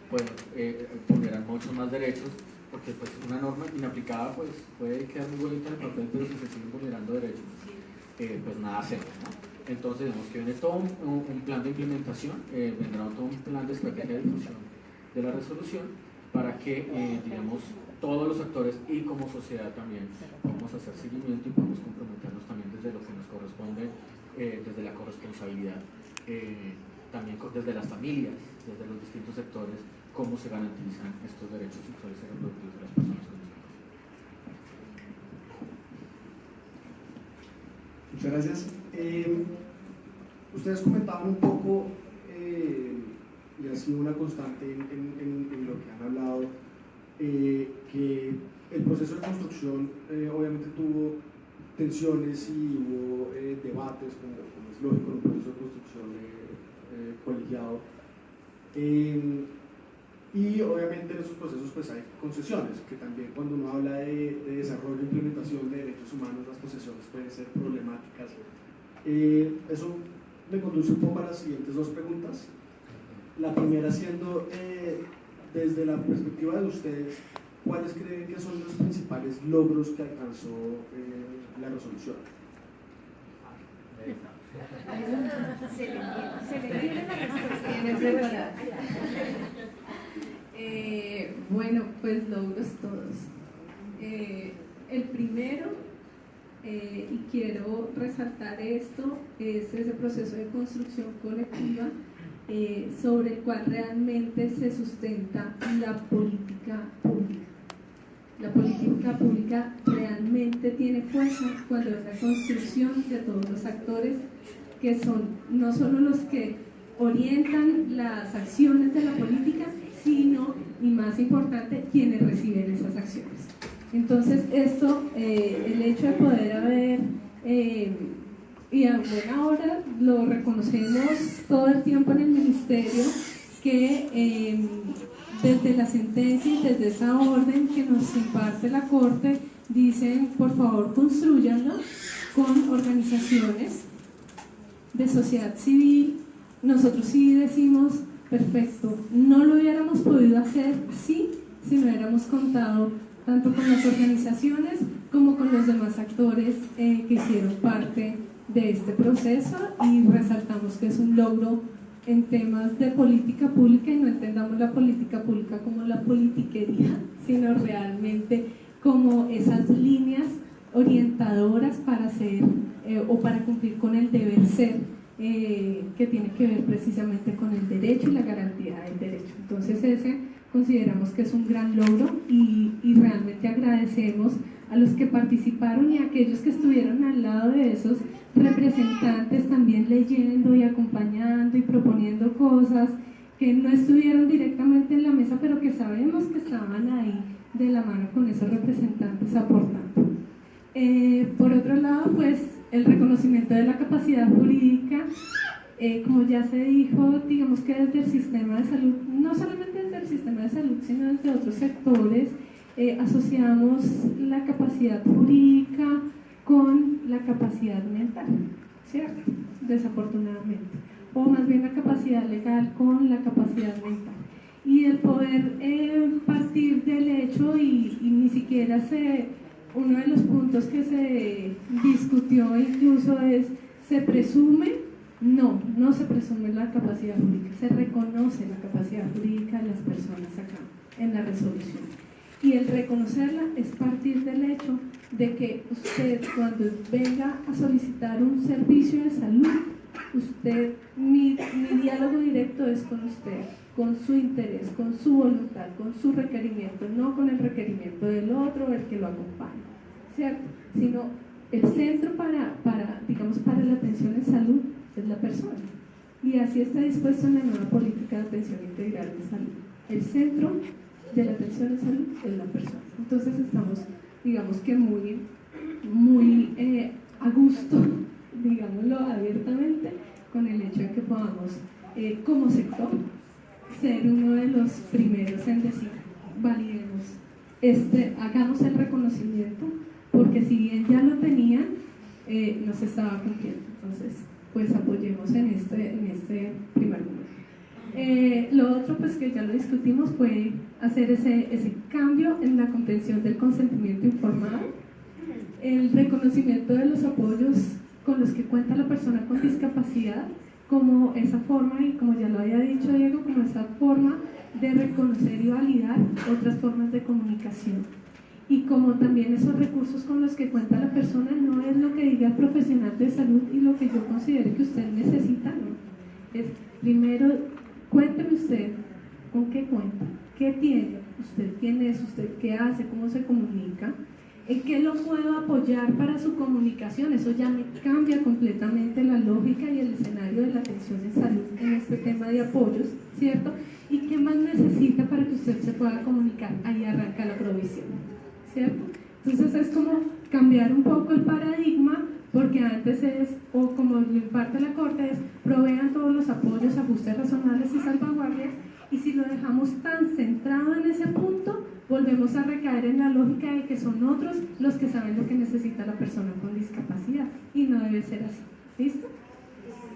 pueden eh, vulnerar muchos más derechos, porque pues una norma inaplicada pues puede quedar muy bonita en el papel, pero si se siguen vulnerando derechos, eh, pues nada hacemos, ¿no? Entonces, vemos que viene todo un, plan de implementación, eh, vendrá todo un plan de estrategia de difusión de la resolución para que, eh, digamos, todos los actores y como sociedad también podamos hacer seguimiento y podamos comprometernos también desde lo que nos corresponde, eh, desde la corresponsabilidad, también desde las familias, desde los distintos sectores, cómo se garantizan estos derechos sexuales y reproductivos de las personas con discapacidad. Muchas gracias. Eh, ustedes comentaban un poco, eh, y ha sido una constante en, lo que han hablado, eh, que el proceso de construcción obviamente tuvo tensiones y hubo debates, como, como es lógico en un proceso de construcción colegiado. Y obviamente en esos procesos pues hay concesiones, que también cuando uno habla de, de desarrollo e implementación de derechos humanos, las concesiones pueden ser problemáticas. Eh, eso me conduce un poco a las siguientes dos preguntas. La primera siendo, eh, desde la perspectiva de ustedes, ¿cuáles creen que son los principales logros que alcanzó eh, la resolución? Se le se le entiende la respuesta. Eh, bueno, pues logros todos. Eh, el primero, eh, y quiero resaltar esto, es ese proceso de construcción colectiva sobre el cual realmente se sustenta la política pública. La política pública realmente tiene fuerza cuando es la construcción de todos los actores que son no solo los que orientan las acciones de la política, sino, y más importante, quienes reciben esas acciones. Entonces, esto, eh, el hecho de poder haber, eh, y a buena hora lo reconocemos todo el tiempo en el ministerio, que eh, desde la sentencia y desde esa orden que nos imparte la Corte, dicen, por favor, construyanlo con organizaciones de sociedad civil, nosotros sí decimos, perfecto, no lo hubiéramos podido hacer así si no hubiéramos contado tanto con las organizaciones como con los demás actores eh, que hicieron parte de este proceso. Y resaltamos que es un logro en temas de política pública y no entendamos la política pública como la politiquería, sino realmente como esas líneas orientadoras para hacer eh, o para cumplir con el deber ser eh, que tiene que ver precisamente con el derecho y la garantía del derecho. Entonces ese consideramos que es un gran logro y, y realmente agradecemos a los que participaron y a aquellos que estuvieron al lado de esos representantes también leyendo y acompañando y proponiendo cosas que no estuvieron directamente en la mesa, pero que sabemos que estaban ahí de la mano con esos representantes aportando. Eh, por otro lado, pues el reconocimiento de la capacidad jurídica, eh, como ya se dijo, digamos que desde el sistema de salud, no solamente desde el sistema de salud, sino desde otros sectores, eh, asociamos la capacidad jurídica con la capacidad mental, ¿cierto? Desafortunadamente. O más bien la capacidad legal con la capacidad mental. Y el poder eh, partir del hecho y, y ni siquiera se uno de los puntos que se discutió incluso es, ¿se presume? No, no se presume la capacidad jurídica, se reconoce la capacidad jurídica de las personas acá en la resolución. Y el reconocerla es partir del hecho de que usted cuando venga a solicitar un servicio de salud, usted, mi, mi diálogo directo es con usted, con su interés, con su voluntad, con su requerimiento, no con el requerimiento del otro el que lo acompaña, ¿cierto? Sino el centro para, para, digamos, para la atención en salud es la persona. Y así está dispuesto en la nueva política de atención integral de salud. El centro de la atención en salud es la persona. Entonces estamos, digamos que muy, muy eh, a gusto, digámoslo abiertamente, con el hecho de que podamos, eh, como sector, ser uno de los primeros en decir, validemos, este, hagamos el reconocimiento, porque si bien ya lo tenían, eh, no se estaba cumpliendo. Entonces, pues apoyemos en este, en este primer momento. Eh, lo otro, pues que ya lo discutimos, fue hacer ese, ese cambio en la contención del consentimiento informado, el reconocimiento de los apoyos con los que cuenta la persona con discapacidad, como esa forma, y como ya lo había dicho Diego, como esa forma de reconocer y validar otras formas de comunicación. Y como también esos recursos con los que cuenta la persona no es lo que diga el profesional de salud y lo que yo considere que usted necesita, no. Es primero, cuénteme usted con qué cuenta, qué tiene, usted quién es, usted qué hace, cómo se comunica, en qué lo puedo apoyar para su comunicación. Eso ya me cambia completamente la lógica y el escenario de la atención en salud en este tema de apoyos, ¿cierto? ¿Y qué más necesita para que usted se pueda comunicar? Ahí arranca la provisión, ¿cierto? Entonces es como cambiar un poco el paradigma porque antes es, o como lo imparte la Corte, es provean todos los apoyos, ajustes razonables y salvaguardias y si lo dejamos tan centrado en ese punto, volvemos a recaer en la lógica de que son otros los que saben lo que necesita la persona con discapacidad. Y no debe ser así. ¿Listo?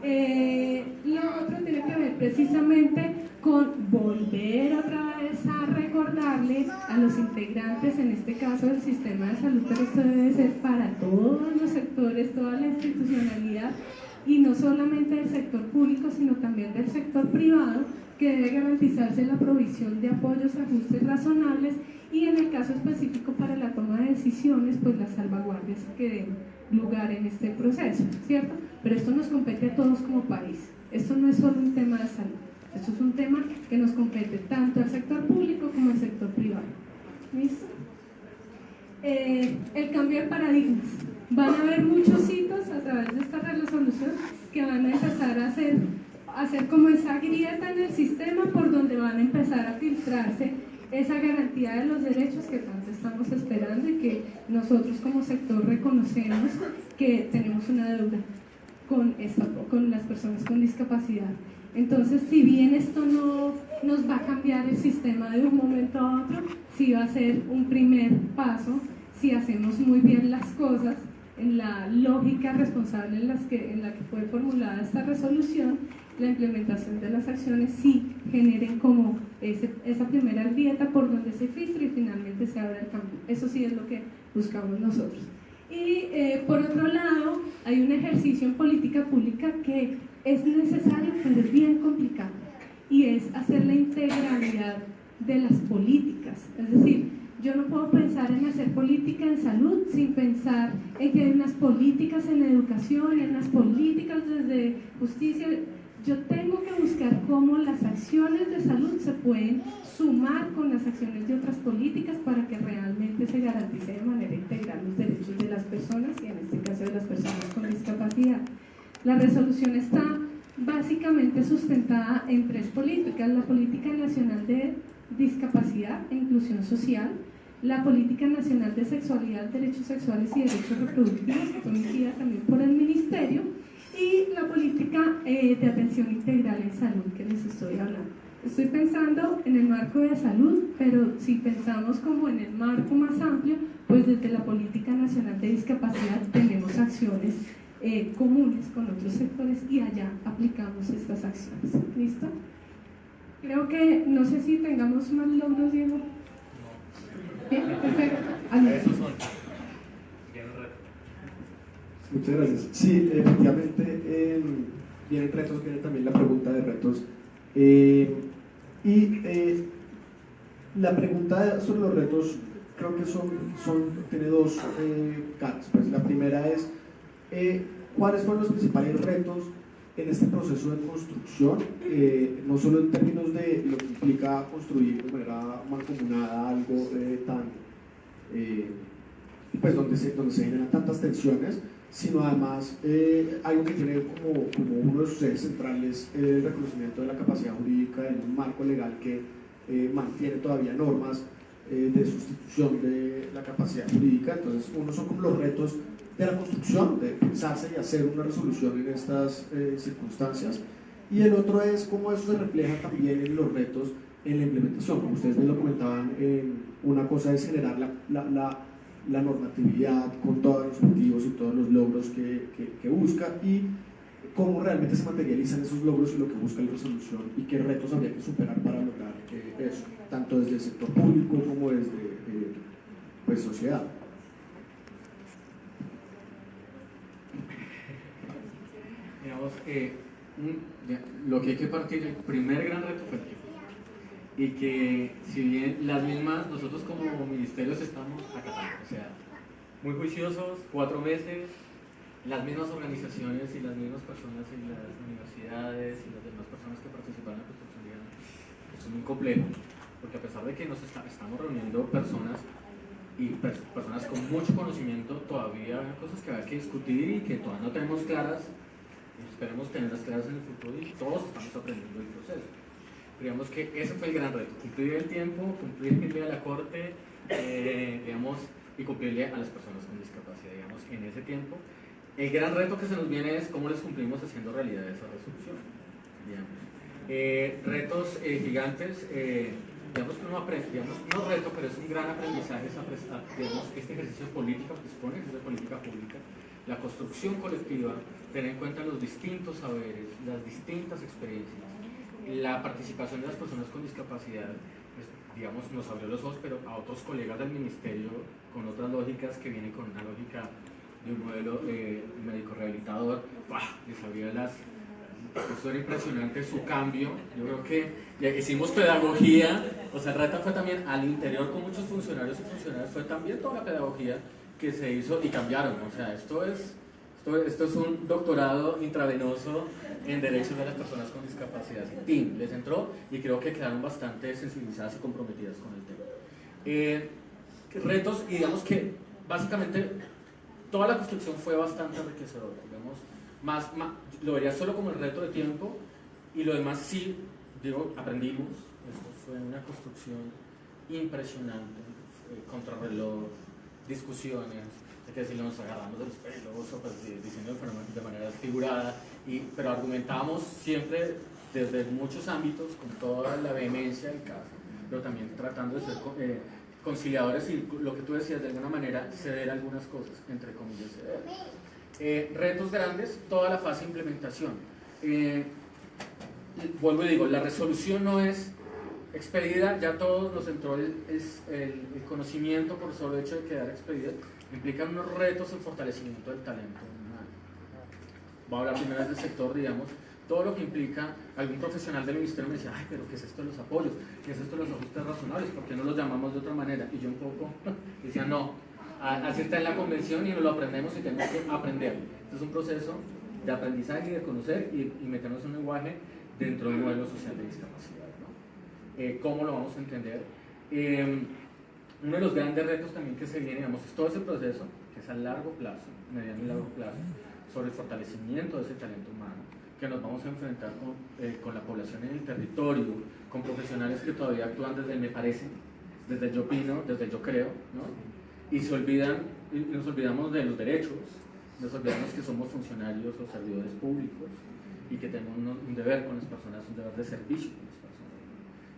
Eh, lo otro tiene que ver precisamente con volver otra vez a recordarle a los integrantes, en este caso del sistema de salud, pero esto debe ser para todos los sectores, toda la institucionalidad, y no solamente del sector público, sino también del sector privado, que debe garantizarse la provisión de apoyos, ajustes razonables y en el caso específico para la toma de decisiones, pues las salvaguardias que den lugar en este proceso, ¿cierto? Pero esto nos compete a todos como país. Esto no es solo un tema de salud. Esto es un tema que nos compete tanto al sector público como al sector privado. ¿Listo? Eh, el cambio de paradigmas. Van a haber muchos hitos a través de esta resolución que van a empezar a hacer hacer como esa grieta en el sistema por donde van a empezar a filtrarse esa garantía de los derechos que tanto estamos esperando y que nosotros como sector reconocemos que tenemos una deuda con, esta, con las personas con discapacidad. Entonces, si bien esto no nos va a cambiar el sistema de un momento a otro, sí va a ser un primer paso si hacemos muy bien las cosas en la lógica responsable en, las que, en la que fue formulada esta resolución la implementación de las acciones sí generen como esa primera grieta por donde se filtra y finalmente se abre el cambio. Eso sí es lo que buscamos nosotros. Y eh, por otro lado, hay un ejercicio en política pública que es necesario, pero es bien complicado, y es hacer la integralidad de las políticas. Es decir, yo no puedo pensar en hacer política en salud sin pensar en que hay unas políticas en la educación, en unas políticas desde justicia, yo tengo que buscar cómo las acciones de salud se pueden sumar con las acciones de otras políticas para que realmente se garantice de manera integral los derechos de las personas y en este caso de las personas con discapacidad. La resolución está básicamente sustentada en tres políticas, la política nacional de discapacidad e inclusión social, la política nacional de sexualidad, derechos sexuales y derechos reproductivos, que fue también por el ministerio, y la política eh, de atención integral en salud que les estoy hablando. Estoy pensando en el marco de salud, pero si pensamos como en el marco más amplio, pues desde la Política Nacional de Discapacidad tenemos acciones eh, comunes con otros sectores y allá aplicamos estas acciones. ¿Listo? Creo que, no sé si tengamos más logros, Diego. Bien, perfecto. Muchas gracias. Sí, efectivamente, eh, vienen retos, viene también la pregunta de retos. Eh, y eh, la pregunta sobre los retos creo que son, son tiene dos caras. Pues la primera es, ¿cuáles fueron los principales retos en este proceso de construcción? no solo en términos de lo que implica construir de manera mancomunada algo tan... pues donde se, donde se generan tantas tensiones, sino además eh, algo que tiene como, como, uno de sus ejes centrales el reconocimiento de la capacidad jurídica en un marco legal que eh, mantiene todavía normas eh, de sustitución de la capacidad jurídica. Entonces, uno son como los retos de la construcción, de pensarse y hacer una resolución en estas circunstancias. Y el otro es cómo eso se refleja también en los retos en la implementación. Como ustedes me lo comentaban, una cosa es generar la, la, la la normatividad con todos los objetivos y todos los logros que, que, busca y cómo realmente se materializan esos logros y lo que busca la resolución y qué retos habría que superar para lograr eh, eso, tanto desde el sector público como desde eh, pues, sociedad. Digamos, eh, lo que hay que partir, el primer gran reto fue tiempo. Y que si bien las mismas, nosotros como ministerios estamos acatando, o sea, muy juiciosos, cuatro meses, las mismas organizaciones y las mismas personas en las universidades y las demás personas que participan en la construcción es muy complejo, porque a pesar de que nos estamos reuniendo personas y personas con mucho conocimiento, todavía hay cosas que hay que discutir y que todavía no tenemos claras esperemos tenerlas claras en el futuro y todos estamos aprendiendo el proceso. Digamos que ese fue el gran reto, cumplir el tiempo, cumplirle a la corte, eh, digamos, y cumplirle a las personas con discapacidad, digamos, en ese tiempo. El gran reto que se nos viene es cómo les cumplimos haciendo realidad esa resolución. Eh, retos eh, gigantes, digamos que uno aprende, digamos, no reto, pero es un gran aprendizaje, digamos, este ejercicio político que supone ejercicio de política pública, la construcción colectiva, tener en cuenta los distintos saberes, las distintas experiencias, la participación de las personas con discapacidad, pues, digamos, nos abrió los ojos, pero a otros colegas del ministerio con otras lógicas que vienen con una lógica de un modelo eh, médico rehabilitador, les abrió las... Eso era impresionante su cambio. Yo creo que ya hicimos pedagogía, o sea, reto fue también al interior con muchos funcionarios y funcionarias, fue también toda la pedagogía que se hizo y cambiaron. O sea, esto es, esto, es un doctorado intravenoso en derechos de las personas con discapacidad. Team les entró y creo que quedaron bastante sensibilizadas y comprometidas con el tema. Eh, retos, y digamos que básicamente toda la construcción fue bastante enriquecedora. Digamos, más, lo vería solo como el reto de tiempo y lo demás sí, digo, aprendimos. Esto fue una construcción impresionante, contrarreloj, discusiones, de que si nos agarramos de los pelos o pues, diciendo de manera figurada, y, pero argumentamos siempre desde muchos ámbitos, con toda la vehemencia del caso, pero también tratando de ser eh, conciliadores y lo que tú decías, de alguna manera, ceder algunas cosas, entre comillas, ceder. Eh, retos grandes, toda la fase de implementación. Eh, vuelvo y digo, la resolución no es expedida, ya todos nos entró el, conocimiento por el hecho de quedar expedida, implica unos retos en fortalecimiento del talento. Voy a hablar primero del sector, digamos, todo lo que implica, algún profesional del ministerio me decía, ay, pero ¿qué es esto de los apoyos? ¿Qué es esto de los ajustes razonables? ¿Por qué no los llamamos de otra manera? Y yo un poco [LAUGHS] decía, no, así está en la convención y nos lo aprendemos y tenemos que aprender. Este es un proceso de aprendizaje y de conocer y, meternos un lenguaje dentro del modelo social de discapacidad. Eh, cómo lo vamos a entender. Em, uno de los grandes retos también que se viene, digamos, es todo ese proceso, que es a largo plazo, mediano y largo plazo, sobre el fortalecimiento de ese talento humano, que nos vamos a enfrentar con, eh, con la población en el territorio, con profesionales que todavía actúan desde el me parece, desde el yo opino, desde el yo creo, ¿no? y se olvidan, y nos olvidamos de los derechos, nos olvidamos que somos funcionarios o servidores públicos y que tenemos un, deber con las personas, un deber de servicio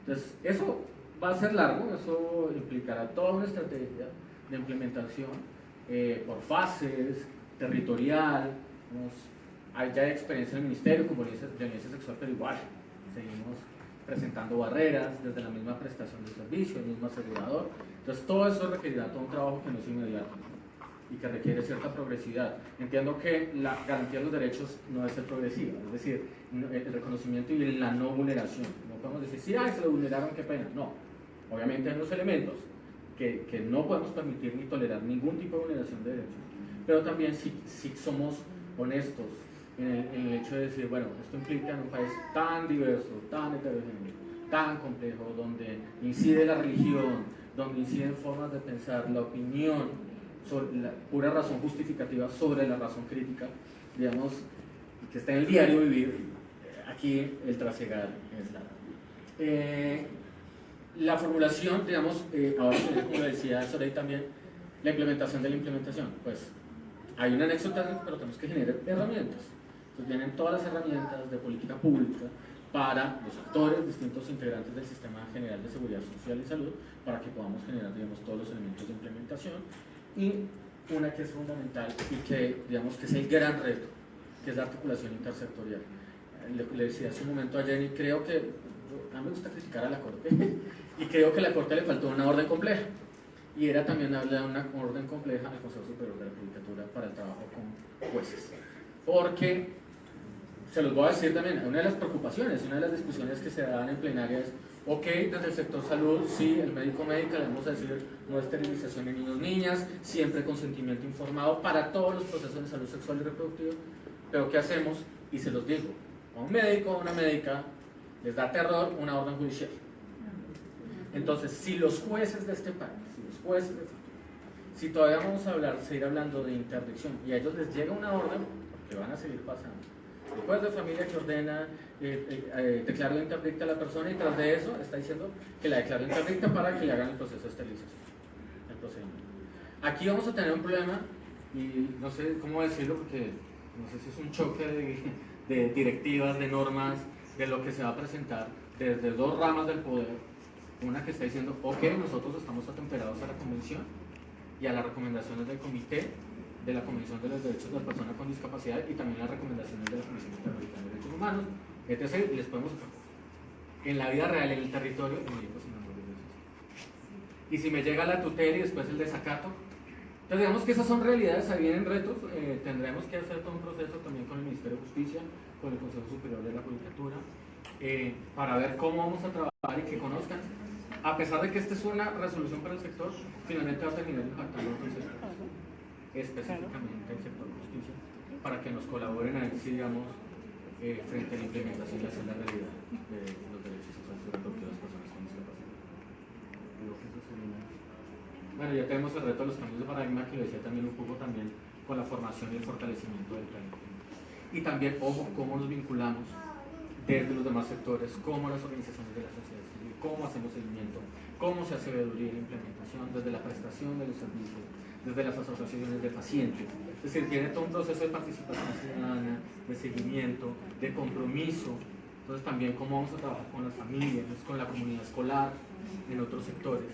entonces, eso va a ser largo, eso implicará toda una estrategia de implementación eh, por fases, territorial, hay ya experiencia en el ministerio como violencia, violencia sexual, pero igual seguimos presentando barreras desde la misma prestación de servicio, el mismo asegurador. Entonces todo eso requerirá todo un trabajo que no es inmediato y que requiere cierta progresividad. Entiendo que la garantía de los derechos no es ser progresiva, es decir, el reconocimiento y la no vulneración. No podemos decir, sí, se lo vulneraron, qué pena. No, obviamente hay unos elementos que, que, no podemos permitir ni tolerar ningún tipo de vulneración de derechos, pero también si, si somos honestos en el, hecho de decir, bueno, esto implica en un país tan diverso, tan heterogéneo, tan complejo, donde incide la religión, donde inciden formas de pensar, la opinión, la pura razón justificativa sobre la razón crítica, digamos, que está en el diario vivir, aquí el trasegar es la... Eh, la formulación, digamos, eh, ahora como decía Sorey también, la implementación de la implementación, pues hay un anexo técnico, pero tenemos que generar herramientas. Entonces vienen todas las herramientas de política pública para los actores, distintos integrantes del Sistema General de Seguridad Social y Salud, para que podamos generar, digamos, todos los elementos de implementación y una que es fundamental y que digamos que es el gran reto, que es la articulación intersectorial. Le, decía hace un momento a Jenny, creo que, a mí me gusta criticar a la Corte, [LAUGHS] y creo que a la Corte le faltó una orden compleja, y era también de una orden compleja al Consejo Superior de la Judicatura para el trabajo con jueces, porque se los voy a decir también, una de las preocupaciones, una de las discusiones que se dan en plenaria es, ok, desde el sector salud, sí, el médico médica, le vamos a decir no esterilización en niños niñas, siempre consentimiento informado para todos los procesos de salud sexual y reproductiva, pero ¿qué hacemos? Y se los digo, a un médico a una médica les da terror una orden judicial. Entonces, si los jueces de este país, si los jueces de este país, si todavía vamos a hablar, seguir hablando de interdicción y a ellos les llega una orden, que van a seguir pasando. El juez de familia que ordena, eh, eh, eh, interdicta a la persona y tras de eso está diciendo que la declaró interdicta para que le hagan el proceso de esterilización. El. Aquí vamos a tener un problema y no sé cómo decirlo porque no sé si es un choque de directivas, de normas, de lo que se va a presentar desde dos ramas del poder. Una que está diciendo, ok, nosotros estamos atemperados a la convención y a las recomendaciones del comité de la Convención de los Derechos de la Persona con Discapacidad y también las recomendaciones de la Comisión Interamericana de Derechos Humanos, etc. Y les podemos en la vida real, en el territorio, en Dios. Y si me llega la tutela y después el desacato, entonces digamos que esas son realidades, ahí vienen retos, eh, tendremos que hacer todo un proceso también con el Ministerio de Justicia, con el Consejo Superior de la Judicatura, eh, para ver cómo vamos a trabajar y que conozcan. A pesar de que esta es una resolución para el sector, finalmente va a terminar impactando a otros sectores específicamente el sector justicia, para que nos colaboren ahí, sí, digamos, eh, frente a la implementación y hacer la realidad de los derechos sexuales de las personas con discapacidad. Bueno, ya tenemos el reto de los cambios de paradigma que lo decía también un poco también con la formación y el fortalecimiento del plan. Y también, ojo, cómo nos vinculamos desde los demás sectores, cómo las organizaciones de la sociedad civil, cómo hacemos seguimiento, cómo se hace veeduría y implementación desde la prestación de los servicios, desde las asociaciones de pacientes. Es decir, tiene todo un proceso de participación ciudadana, de seguimiento, de compromiso. Entonces también cómo vamos a trabajar con las familias, con la comunidad escolar, en otros sectores.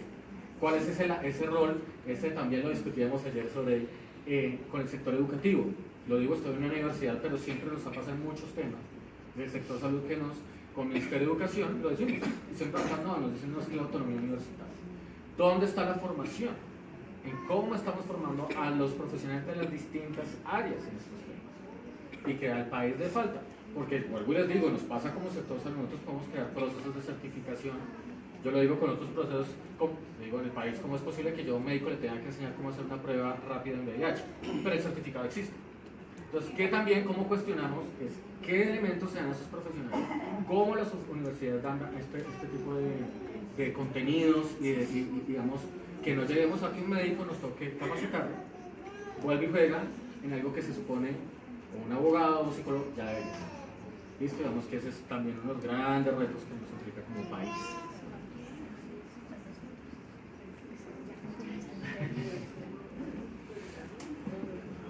¿Cuál es ese, ese rol? Ese también lo discutíamos ayer sobre eh, con el sector educativo. Lo digo, estoy en una universidad, pero siempre nos ha pasado en muchos temas. Del sector salud que nos, con el Ministerio de Educación, lo decimos, y siempre no, nos dicen no es que la autonomía universitaria. ¿Dónde está la formación? en cómo estamos formando a los profesionales de las distintas áreas en estos temas y que al país le falta. Porque, vuelvo les digo, nos pasa como sector salud, nosotros podemos crear procesos de certificación. Yo lo digo con otros procesos, como, digo, en el país, ¿cómo es posible que yo a un médico le tenga que enseñar cómo hacer una prueba rápida en VIH? Pero el certificado existe. Entonces, ¿qué también, cómo cuestionamos es qué elementos se dan a esos profesionales? ¿Cómo las universidades dan este, este tipo de, de contenidos y, de, digamos, que no lleguemos a que un médico nos toque capacitarlo, vuelve y juega en algo que se supone un abogado o un psicólogo ya debería. Listo, digamos que ese es también uno de los grandes retos que nos implica como país.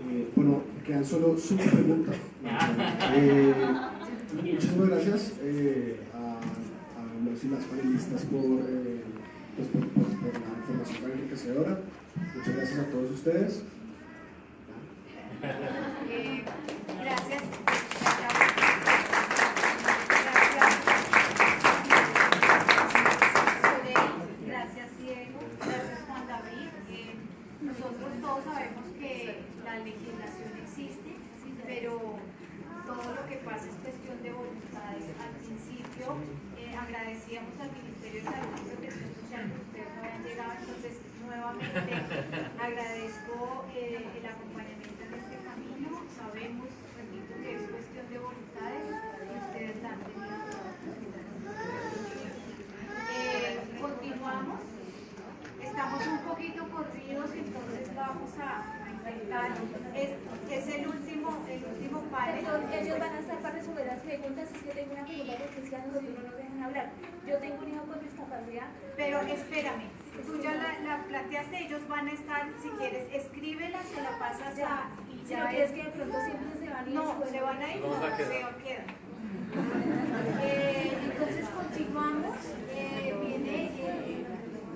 Eh, solo cinco preguntas. Eh, muchas gracias eh, a, a, los y las panelistas por eh, pues, por, por, por, la información tan enriquecedora. Muchas gracias a todos ustedes. Eh, gracias. Gracias, Diego. Gracias, Juan David. Eh, nosotros todos sabemos que la legislación existe, pero todo lo que pasa es cuestión de voluntades. Al principio eh, agradecíamos al Ministerio de Salud y Protección Social que ustedes no habían llegado, entonces nuevamente agradezco eh, el acompañamiento en este camino. Sabemos, repito, que es cuestión de voluntades y ustedes la han tenido. Eh, continuamos. Estamos un poquito corridos, entonces vamos a es, es, el último, el último panel. Perdón, ellos van a estar para resolver las preguntas. Es que tengo una pregunta porque si a nosotros no nos dejan hablar. Yo tengo un hijo con discapacidad. Pero espérame, tú ya la, la planteaste, ellos van a estar, si quieres, escríbela, se la pasas a. Y ya si no es que de pronto siempre se van a ir. No, se van a ir, no, se quedan. Eh, entonces continuamos. Eh, viene. Eh,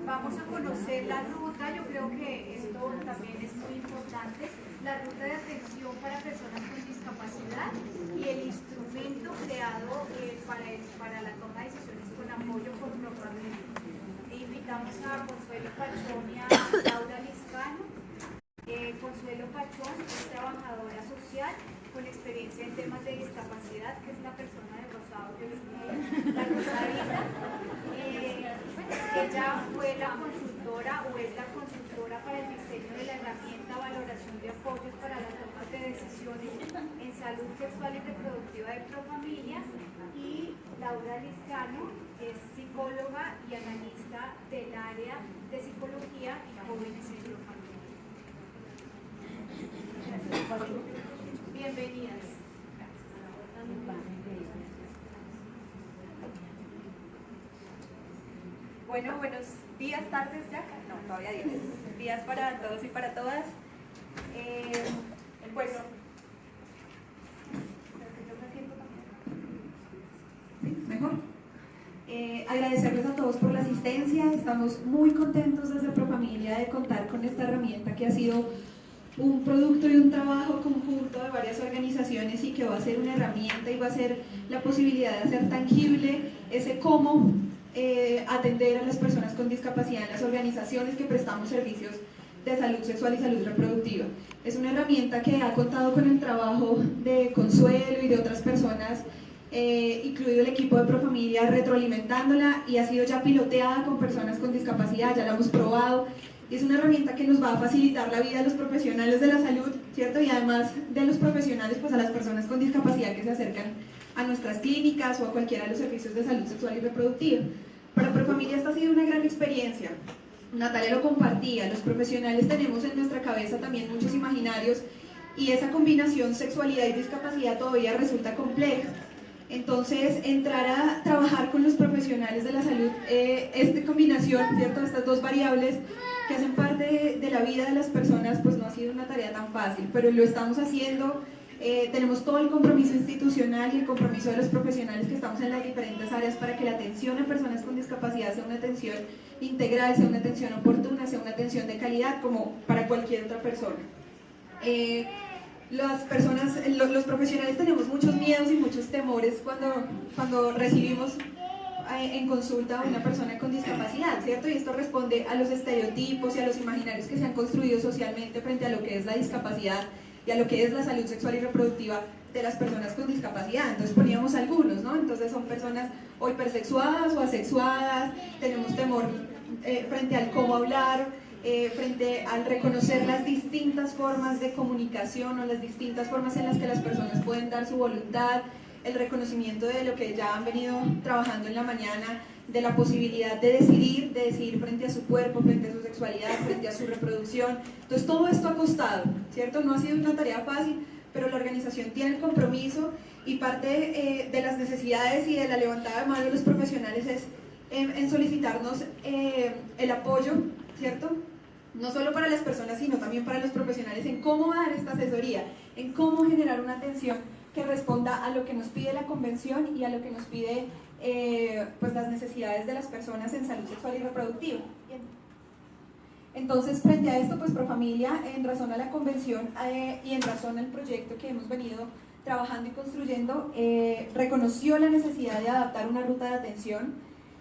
vamos a conocer la ruta, yo creo que esto también es muy importante, la ruta de atención para personas con discapacidad y el instrumento creado eh, para, el, para la toma de decisiones con apoyo por Propamed. Invitamos a Consuelo Pachón y a Laura Liscano. Eh, Consuelo Pachón es trabajadora social con experiencia en temas de discapacidad Sandra Rosarita. Eh, ella fue la consultora o es la consultora para el diseño de la herramienta valoración de apoyos para la toma de decisiones en salud sexual y reproductiva de Profamilia y Laura Liscano es psicóloga y analista de psicología y jóvenes en Profamilia. Bienvenidas. Bueno, buenos días, tardes ya. No, todavía días. Días para todos y para todas. Eh, pues. ¿Mejor? Eh, agradecerles a por la asistencia. Estamos muy contentos desde Profamilia de contar con esta herramienta que ha sido un producto y un trabajo conjunto de varias organizaciones y que va a ser una herramienta y va a ser la posibilidad de hacer tangible ese cómo eh, atender a las personas con discapacidad en las organizaciones que prestamos servicios de salud sexual y salud reproductiva. Es una herramienta que ha contado con el trabajo de Consuelo y de otras personas, eh, incluido el equipo de Profamilia, retroalimentándola y ha sido ya piloteada con personas con discapacidad, ya la hemos probado y es una herramienta que nos va a facilitar la vida de los profesionales de la salud, ¿cierto? Y además de los profesionales, pues a las personas con discapacidad que se acercan a nuestras clínicas o a cualquiera de los servicios de salud sexual y reproductiva. Para Profamilia esta ha sido una gran experiencia. Natalia lo compartía, los profesionales tenemos en nuestra cabeza también muchos imaginarios y esa combinación sexualidad y discapacidad todavía resulta compleja. Entonces, entrar a trabajar con los profesionales de la salud, eh, esta combinación, ¿cierto? Estas dos variables que hacen parte de, la vida de las personas, pues no ha sido una tarea tan fácil, pero lo estamos haciendo. Eh, tenemos todo el compromiso institucional y el compromiso de los profesionales que estamos en las diferentes áreas para que la atención a personas con discapacidad sea una atención integral, sea una atención oportuna, sea una atención de calidad como para cualquier otra persona. Eh, las personas, los, los, profesionales tenemos muchos miedos y muchos temores cuando, cuando recibimos eh, en consulta a una persona con discapacidad, ¿cierto? Y esto responde a los estereotipos y a los imaginarios que se han construido socialmente frente a lo que es la discapacidad y a lo que es la salud sexual y reproductiva de las personas con discapacidad. Entonces poníamos algunos, ¿no? Entonces son personas o hipersexuadas o asexuadas, tenemos temor eh, frente al cómo hablar, eh, frente al reconocer las distintas formas de comunicación o las distintas formas en las que las personas pueden dar su voluntad, el reconocimiento de lo que ya han venido trabajando en la mañana, de la posibilidad de decidir, de decidir frente a su cuerpo, frente a su sexualidad, frente a su reproducción. Entonces todo esto ha costado, ¿cierto? No ha sido una tarea fácil, pero la organización tiene el compromiso y parte eh, de las necesidades y de la levantada de mano de los profesionales es en, solicitarnos eh, el apoyo, ¿cierto? No solo para las personas, sino también para los profesionales en cómo dar esta asesoría, en cómo generar una atención que responda a lo que nos pide la convención y a lo que nos pide eh, pues las necesidades de las personas en salud sexual y reproductiva. Entonces, frente a esto, pues Profamilia, en razón a la convención eh, y en razón al proyecto que hemos venido trabajando y construyendo, eh, reconoció la necesidad de adaptar una ruta de atención,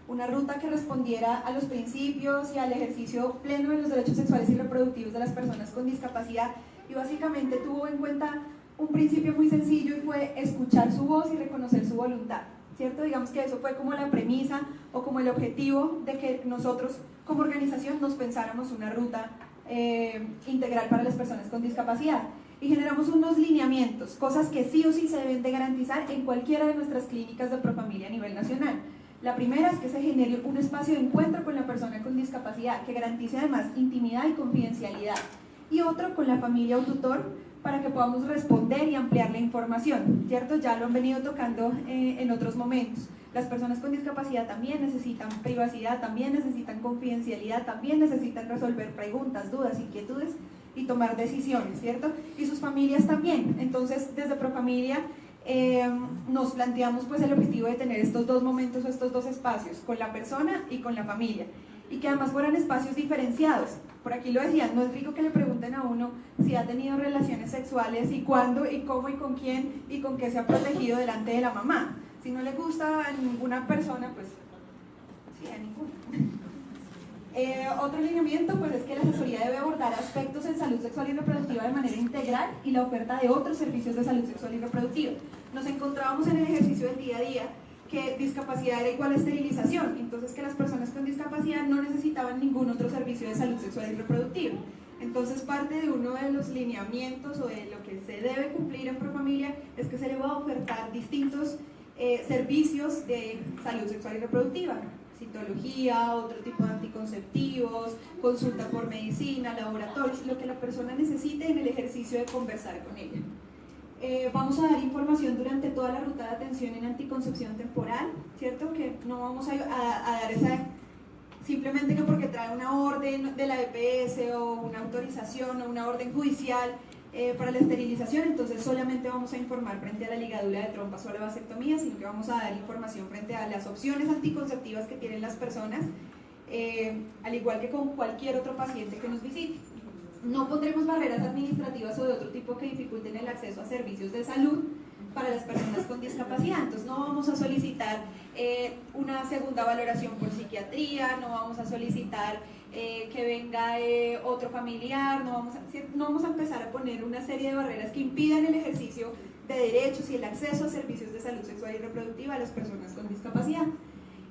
una ruta que respondiera a los principios y al ejercicio pleno de los derechos sexuales y reproductivos de las personas con discapacidad y básicamente tuvo en cuenta un principio muy sencillo y fue escuchar su voz y reconocer su voluntad, ¿cierto? Digamos que eso fue como la premisa o como el objetivo de que nosotros como organización nos pensáramos una ruta eh, integral para las personas con discapacidad y generamos unos lineamientos, cosas que sí o sí se deben de garantizar en cualquiera de nuestras clínicas de Profamilia a nivel nacional. La primera es que se genere un espacio de encuentro con la persona con discapacidad que garantice además intimidad y confidencialidad y otro con la familia o tutor para que podamos responder y ampliar la información, ¿cierto? Ya lo han venido tocando eh, en otros momentos. Las personas con discapacidad también necesitan privacidad, también necesitan confidencialidad, también necesitan resolver preguntas, dudas, inquietudes y tomar decisiones, ¿cierto? Y sus familias también. Entonces, desde Profamilia eh, nos planteamos pues el objetivo de tener estos dos momentos o estos dos espacios, con la persona y con la familia y que además fueran espacios diferenciados. Por aquí lo decían, no es rico que le pregunten a uno si ha tenido relaciones sexuales y cuándo y cómo y con quién y con qué se ha protegido delante de la mamá. Si no le gusta a ninguna persona, pues sí, a ninguna. Eh, otro lineamiento pues, es que la asesoría debe abordar aspectos en salud sexual y reproductiva de manera integral y la oferta de otros servicios de salud sexual y reproductiva. Nos encontrábamos en el ejercicio del día a día que discapacidad era igual a esterilización, entonces que las personas con discapacidad no necesitaban ningún otro servicio de salud sexual y reproductiva. Entonces parte de uno de los lineamientos o de lo que se debe cumplir en Profamilia es que se le va a ofertar distintos eh, servicios de salud sexual y reproductiva, citología, otro tipo de anticonceptivos, consulta por medicina, laboratorios, lo que la persona necesite en el ejercicio de conversar con ella. Eh, vamos a dar información durante toda la ruta de atención en anticoncepción temporal, ¿cierto? Que no vamos a, dar esa simplemente que porque trae una orden de la EPS o una autorización o una orden judicial eh, para la esterilización, entonces solamente vamos a informar frente a la ligadura de trompas o la vasectomía, sino que vamos a dar información frente a las opciones anticonceptivas que tienen las personas, eh, al igual que con cualquier otro paciente que nos visite. No pondremos barreras administrativas o de otro tipo que dificulten el acceso a servicios de salud para las personas con discapacidad. Entonces no vamos a solicitar eh, una segunda valoración por psiquiatría, no vamos a solicitar eh, que venga eh, otro familiar, no vamos, a, no vamos a empezar a poner una serie de barreras que impidan el ejercicio de derechos y el acceso a servicios de salud sexual y reproductiva a las personas con discapacidad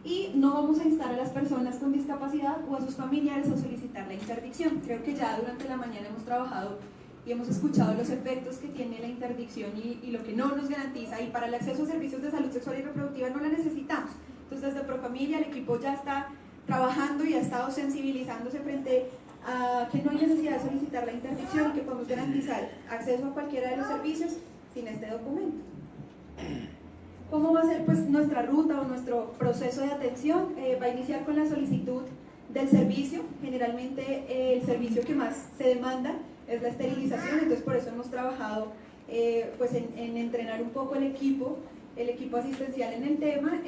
y no vamos a instar a las personas con discapacidad o a sus familiares a solicitar la interdicción. Creo que ya durante la mañana hemos trabajado y hemos escuchado los efectos que tiene la interdicción y, lo que no nos garantiza y para el acceso a servicios de salud sexual y reproductiva no la necesitamos. Entonces desde Profamilia el equipo ya está trabajando y ha estado sensibilizándose frente a que no hay necesidad de solicitar la interdicción y que podemos garantizar acceso a cualquiera de los servicios sin este documento. ¿Cómo va a ser pues, nuestra ruta o nuestro proceso de atención? Eh, va a iniciar con la solicitud del servicio. Generalmente eh, el servicio que más se demanda es la esterilización, entonces por eso hemos trabajado eh, pues en, entrenar un poco el equipo, el equipo asistencial en el tema.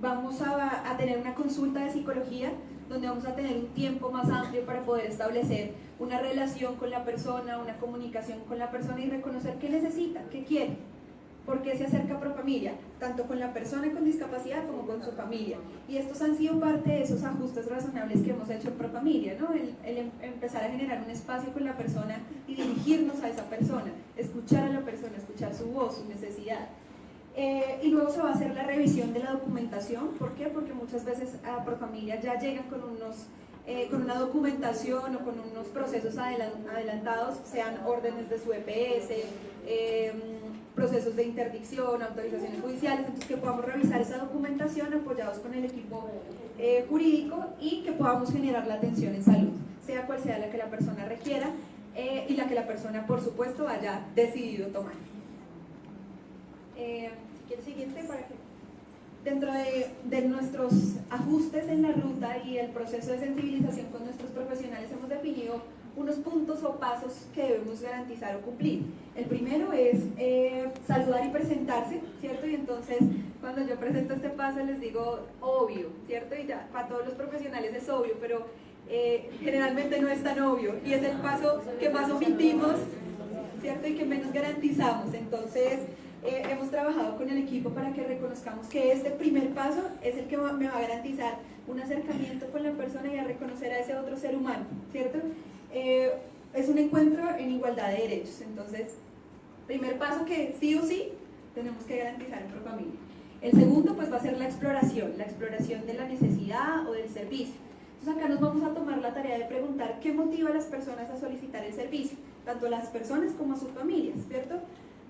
vamos a, a tener una consulta de psicología donde vamos a tener un tiempo más amplio para poder establecer una relación con la persona, una comunicación con la persona y reconocer qué necesita, qué quiere. ¿Por qué se acerca Profamilia? Tanto con la persona con discapacidad como con su familia. Y estos han sido parte de esos ajustes razonables que hemos hecho en Profamilia, ¿no? El, em, empezar a generar un espacio con la persona y dirigirnos a esa persona, escuchar a la persona, escuchar su voz, su necesidad. Eh, y luego se va a hacer la revisión de la documentación. ¿Por qué? Porque muchas veces a Profamilia ya llegan con unos eh, con una documentación o con unos procesos adelantados, sean órdenes de su EPS, eh, procesos de interdicción, autorizaciones judiciales, entonces que podamos revisar esa documentación apoyados con el equipo eh, jurídico y que podamos generar la atención en salud, sea cual sea la que la persona requiera eh, y la que la persona, por supuesto, haya decidido tomar. Eh, siguiente dentro de, de, nuestros ajustes en la ruta y el proceso de sensibilización con nuestros profesionales hemos definido unos puntos o pasos que debemos garantizar o cumplir. El primero es eh, saludar y presentarse, ¿cierto? Y entonces cuando yo presento este paso les digo obvio, ¿cierto? Y ya para todos los profesionales es obvio, pero eh, generalmente no es tan obvio y es el paso que más omitimos, ¿cierto? Y que menos garantizamos. Entonces eh, hemos trabajado con el equipo para que reconozcamos que este primer paso es el que me va a garantizar un acercamiento con la persona y a reconocer a ese otro ser humano, ¿cierto? Eh, es un encuentro en igualdad de derechos. Entonces, primer paso que sí o sí tenemos que garantizar en Profamilia. El segundo pues va a ser la exploración, la exploración de la necesidad o del servicio. Entonces acá nos vamos a tomar la tarea de preguntar qué motiva a las personas a solicitar el servicio, tanto a las personas como a sus familias, ¿cierto?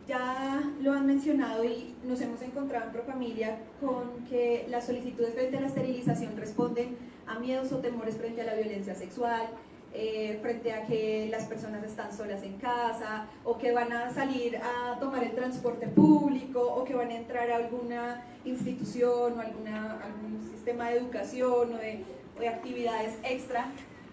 Ya lo han mencionado y nos hemos encontrado en Profamilia con que las solicitudes frente a la esterilización responden a miedos o temores frente a la violencia sexual, eh, frente a que las personas están solas en casa o que van a salir a tomar el transporte público o que van a entrar a alguna institución o algún sistema de educación o o de actividades extra.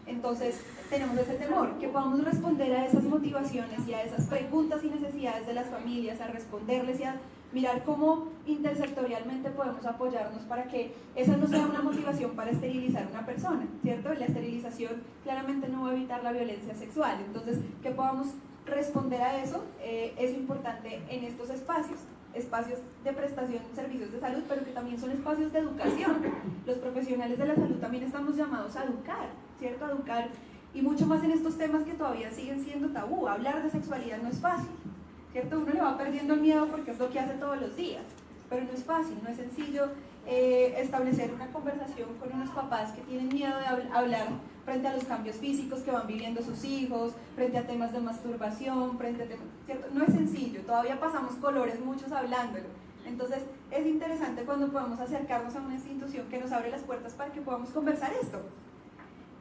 Entonces tenemos ese temor, que podamos responder a esas motivaciones y a esas preguntas y necesidades de las familias, a responderles y a mirar cómo intersectorialmente podemos apoyarnos para que esa no sea una motivación para esterilizar a una persona, ¿cierto? La esterilización claramente no va a evitar la violencia sexual, entonces que podamos responder a eso eh, es importante en estos espacios espacios de prestación de servicios de salud, pero que también son espacios de educación. Los profesionales de la salud también estamos llamados a educar, ¿cierto? A educar, y mucho más en estos temas que todavía siguen siendo tabú. Hablar de sexualidad no es fácil, ¿cierto? Uno le va perdiendo el miedo porque es lo que hace todos los días, pero no es fácil, no es sencillo eh, establecer una conversación con unos papás que tienen miedo de hablar frente a los cambios físicos que van viviendo sus hijos, frente a temas de masturbación, frente a temas, ¿cierto? No es sencillo, todavía pasamos colores muchos hablándolo. Entonces es interesante cuando podemos acercarnos a una institución que nos abre las puertas para que podamos conversar esto.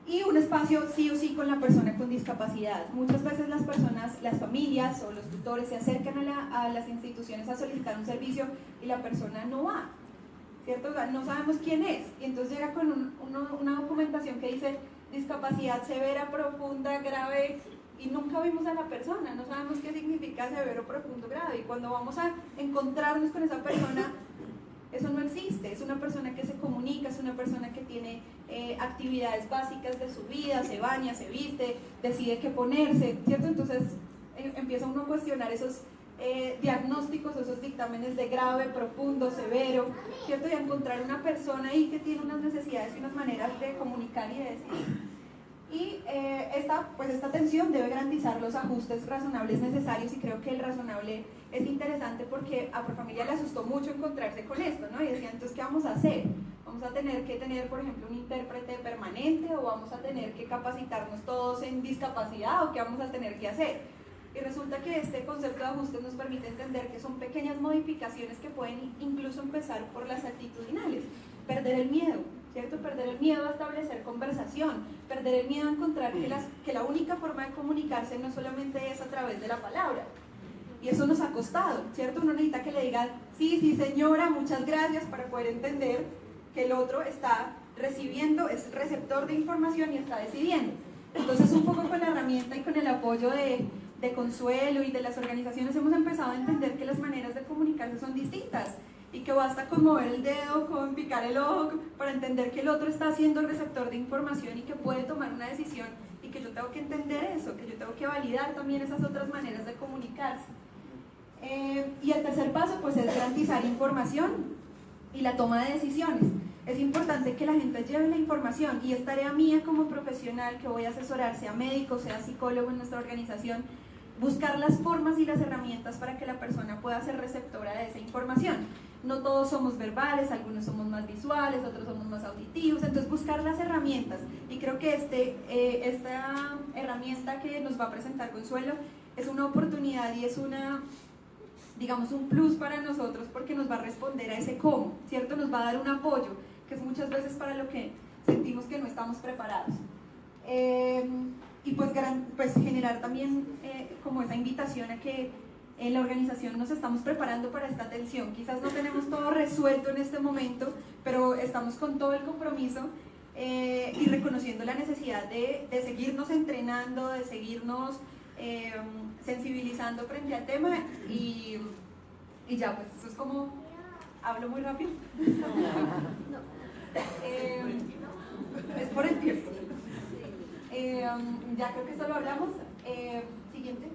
Y un espacio sí o sí con la persona con discapacidad. Muchas veces las personas, las familias o los tutores se acercan a, las instituciones a solicitar un servicio y la persona no va. ¿Cierto? no sabemos quién es. Y entonces llega con una documentación que dice discapacidad severa, profunda, grave, y nunca vimos a la persona, no sabemos qué significa severo, profundo, grave. Y cuando vamos a encontrarnos con esa persona, eso no existe. Es una persona que se comunica, es una persona que tiene eh, actividades básicas de su vida, se baña, se viste, decide qué ponerse, ¿cierto? Entonces eh, empieza uno a cuestionar esos eh, diagnósticos, esos dictámenes de grave, profundo, severo, ¿cierto? Y a encontrar una persona ahí que tiene unas necesidades y unas maneras de comunicar y de decir. Y eh, esta, pues esta atención debe garantizar los ajustes razonables necesarios y creo que el razonable es interesante porque a Profamilia le asustó mucho encontrarse con esto, ¿no? Y decía, entonces, ¿qué vamos a hacer? ¿Vamos a tener que tener, por ejemplo, un intérprete permanente o vamos a tener que capacitarnos todos en discapacidad o qué vamos a tener que hacer? Y resulta que este concepto de ajustes nos permite entender que son pequeñas modificaciones que pueden incluso empezar por las actitudinales. Perder el miedo, ¿cierto? Perder el miedo a establecer conversación, perder el miedo a encontrar que, las, que la única forma de comunicarse no solamente es a través de la palabra. Y eso nos ha costado, ¿cierto? Uno necesita que le digan, sí, sí señora, muchas gracias para poder entender que el otro está recibiendo, es receptor de información y está decidiendo. Entonces un poco con la herramienta y con el apoyo de, de Consuelo y de las organizaciones hemos empezado a entender que las maneras de comunicarse son distintas y que basta con mover el dedo, con picar el ojo, para entender que el otro está siendo receptor de información y que puede tomar una decisión y que yo tengo que entender eso, que yo tengo que validar también esas otras maneras de comunicarse. Eh, y el tercer paso pues es garantizar información y la toma de decisiones. Es importante que la gente lleve la información y es tarea mía como profesional que voy a asesorar, sea médico, sea psicólogo en nuestra organización, buscar las formas y las herramientas para que la persona pueda ser receptora de esa información no todos somos verbales, algunos somos más visuales, otros somos más auditivos, entonces buscar las herramientas. Y creo que este, eh, esta herramienta que nos va a presentar Consuelo es una oportunidad y es una, digamos, un plus para nosotros porque nos va a responder a ese cómo, ¿cierto? Nos va a dar un apoyo, que es muchas veces para lo que sentimos que no estamos preparados. Eh, y pues, pues generar también eh, como esa invitación a que en la organización nos estamos preparando para esta atención. Quizás no tenemos todo resuelto en este momento, pero estamos con todo el compromiso eh, y reconociendo la necesidad de, seguirnos entrenando, de seguirnos eh, sensibilizando frente al tema y, y, ya, pues eso es como, hablo muy rápido. [LAUGHS] Eh, es por el tiempo. ya creo que eso lo hablamos. siguiente.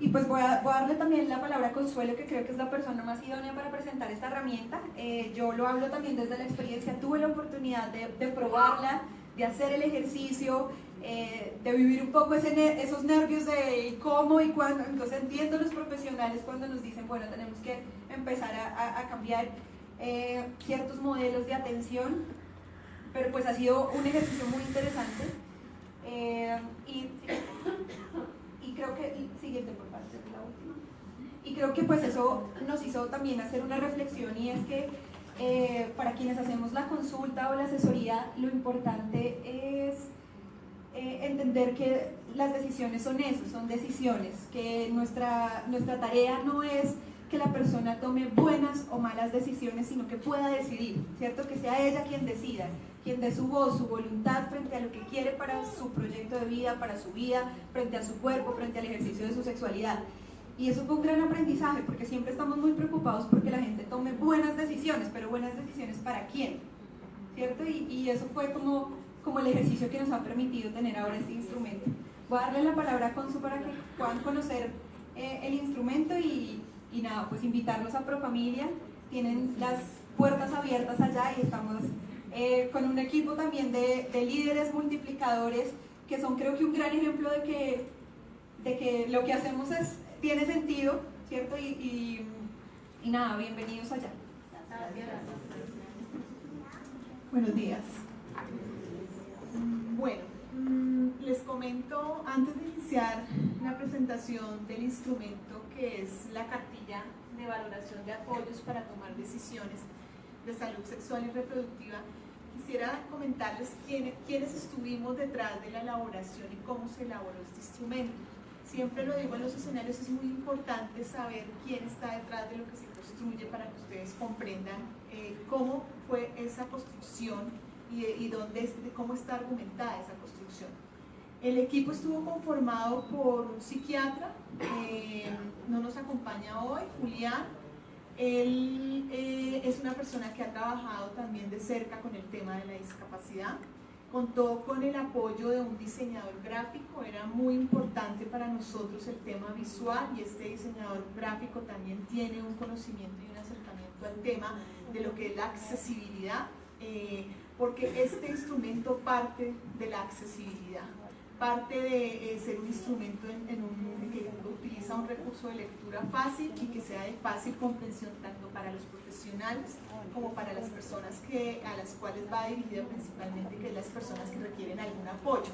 Y pues voy a, darle también la palabra a Consuelo, que creo que es la persona más idónea para presentar esta herramienta. Eh, yo lo hablo también desde la experiencia, tuve la oportunidad de, probarla, de hacer el ejercicio, eh, de vivir un poco esos nervios de cómo y cuándo. Entonces entiendo los profesionales cuando nos dicen, bueno, tenemos que empezar a, cambiar eh, ciertos modelos de atención, pero pues ha sido un ejercicio muy interesante. y creo que, siguiente por favor, la última. Y creo que pues eso nos hizo también hacer una reflexión y es que eh, para quienes hacemos la consulta o la asesoría, lo importante es eh, entender que las decisiones son eso, son decisiones, que nuestra, nuestra tarea no es que la persona tome buenas o malas decisiones, sino que pueda decidir, ¿cierto? Que sea ella quien decida quien dé su voz, su voluntad frente a lo que quiere para su proyecto de vida, para su vida, frente a su cuerpo, frente al ejercicio de su sexualidad. Y eso fue un gran aprendizaje, porque siempre estamos muy preocupados porque la gente tome buenas decisiones, pero buenas decisiones para quién, ¿cierto? Y, eso fue como, como el ejercicio que nos ha permitido tener ahora este instrumento. Voy a darle la palabra a Consu para que puedan conocer eh, el instrumento y, y nada, pues invitarlos a Profamilia. Tienen las puertas abiertas allá y estamos eh, con un equipo también de, líderes multiplicadores que son creo que un gran ejemplo de que, de que lo que hacemos es, tiene sentido, ¿cierto? Y, Y nada, bienvenidos allá. Buenos días. Bueno, mm, les comento antes de iniciar la presentación del instrumento que es la cartilla de valoración de apoyos para tomar decisiones de salud sexual y reproductiva, quisiera comentarles quiénes, quiénes estuvimos detrás de la elaboración y cómo se elaboró este instrumento. Siempre lo digo en los escenarios, es muy importante saber quién está detrás de lo que se construye para que ustedes comprendan eh, cómo fue esa construcción y, y dónde, cómo está argumentada esa construcción. El equipo estuvo conformado por un psiquiatra, eh, no nos acompaña hoy, Julián. Él eh, es una persona que ha trabajado también de cerca con el tema de la discapacidad. Contó con el apoyo de un diseñador gráfico, era muy importante para nosotros el tema visual y este diseñador gráfico también tiene un conocimiento y un acercamiento al tema de lo que es la accesibilidad, eh, porque este instrumento parte de la accesibilidad parte de eh, ser un instrumento en, un, que utiliza un recurso de lectura fácil y que sea de fácil comprensión tanto para los profesionales como para las personas a las cuales va dirigido principalmente, que es las personas que requieren algún apoyo.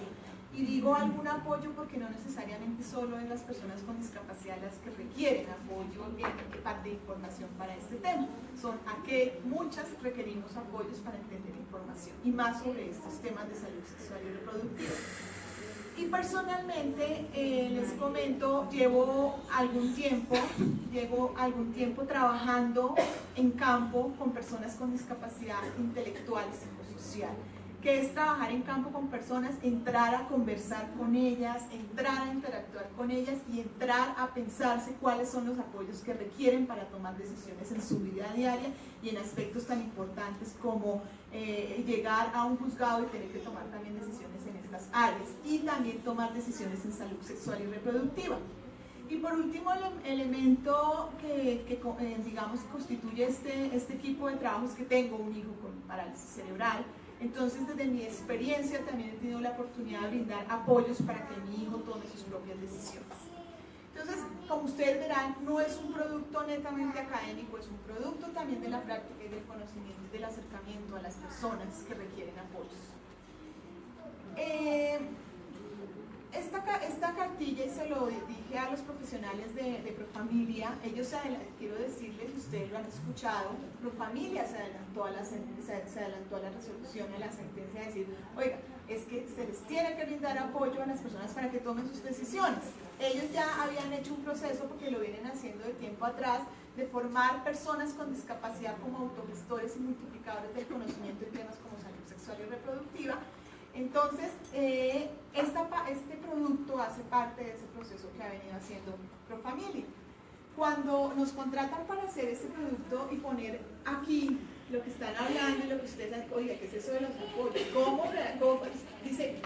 Y digo algún apoyo porque no necesariamente solo es las personas con discapacidad las que requieren apoyo en parte de información para este tema. Son a que muchas requerimos apoyos para entender información y más sobre estos temas de salud sexual y reproductiva. Y personalmente eh, les comento, llevo algún tiempo, llevo algún tiempo trabajando en campo con personas con discapacidad intelectual y psicosocial que es trabajar en campo con personas, entrar a conversar con ellas, entrar a interactuar con ellas y entrar a pensarse cuáles son los apoyos que requieren para tomar decisiones en su vida diaria y en aspectos tan importantes como eh, llegar a un juzgado y tener que tomar también y también tomar decisiones en salud sexual y reproductiva. Y por último, el elemento que, eh, digamos, constituye este, este equipo de trabajos que tengo, un hijo con parálisis cerebral, entonces, desde mi experiencia también he tenido la oportunidad de brindar apoyos para que mi hijo tome sus propias decisiones. Entonces, como ustedes verán, no es un producto netamente académico, es un producto también de la práctica y del conocimiento y del acercamiento a las personas que requieren apoyos. Eh, esta, esta cartilla, y se lo dije a los profesionales de, de Profamilia, ellos, se quiero decirles, ustedes lo han escuchado, Profamilia se adelantó, a la, se, adelantó a la resolución, a la sentencia, de decir, oiga, es que se les tiene que brindar apoyo a las personas para que tomen sus decisiones. Ellos ya habían hecho un proceso, porque lo vienen haciendo de tiempo atrás, de formar personas con discapacidad como autogestores y multiplicadores del conocimiento en temas como salud sexual y reproductiva, entonces, eh, este producto hace parte de ese proceso que ha venido haciendo ProFamilia. Cuando nos contratan para hacer este producto y poner aquí lo que están hablando y lo que ustedes han oiga, ¿qué es eso de los apoyos? ¿Cómo, cómo dice,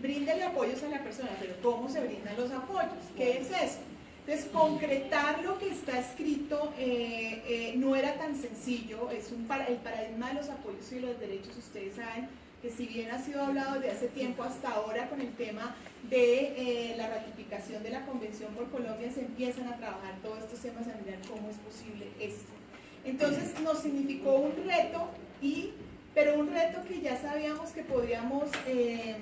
bríndale apoyos a la persona, pero ¿cómo se brindan los apoyos? ¿Qué es eso? Entonces, concretar lo que está escrito eh, eh, no era tan sencillo, es el paradigma de los apoyos y los derechos, ustedes saben, que si bien ha sido hablado desde hace tiempo hasta ahora con el tema de eh, la ratificación de la Convención por Colombia, se empiezan a trabajar todos estos temas a mirar cómo es posible esto. Entonces nos significó un reto, y, pero un reto que ya sabíamos que podíamos, em,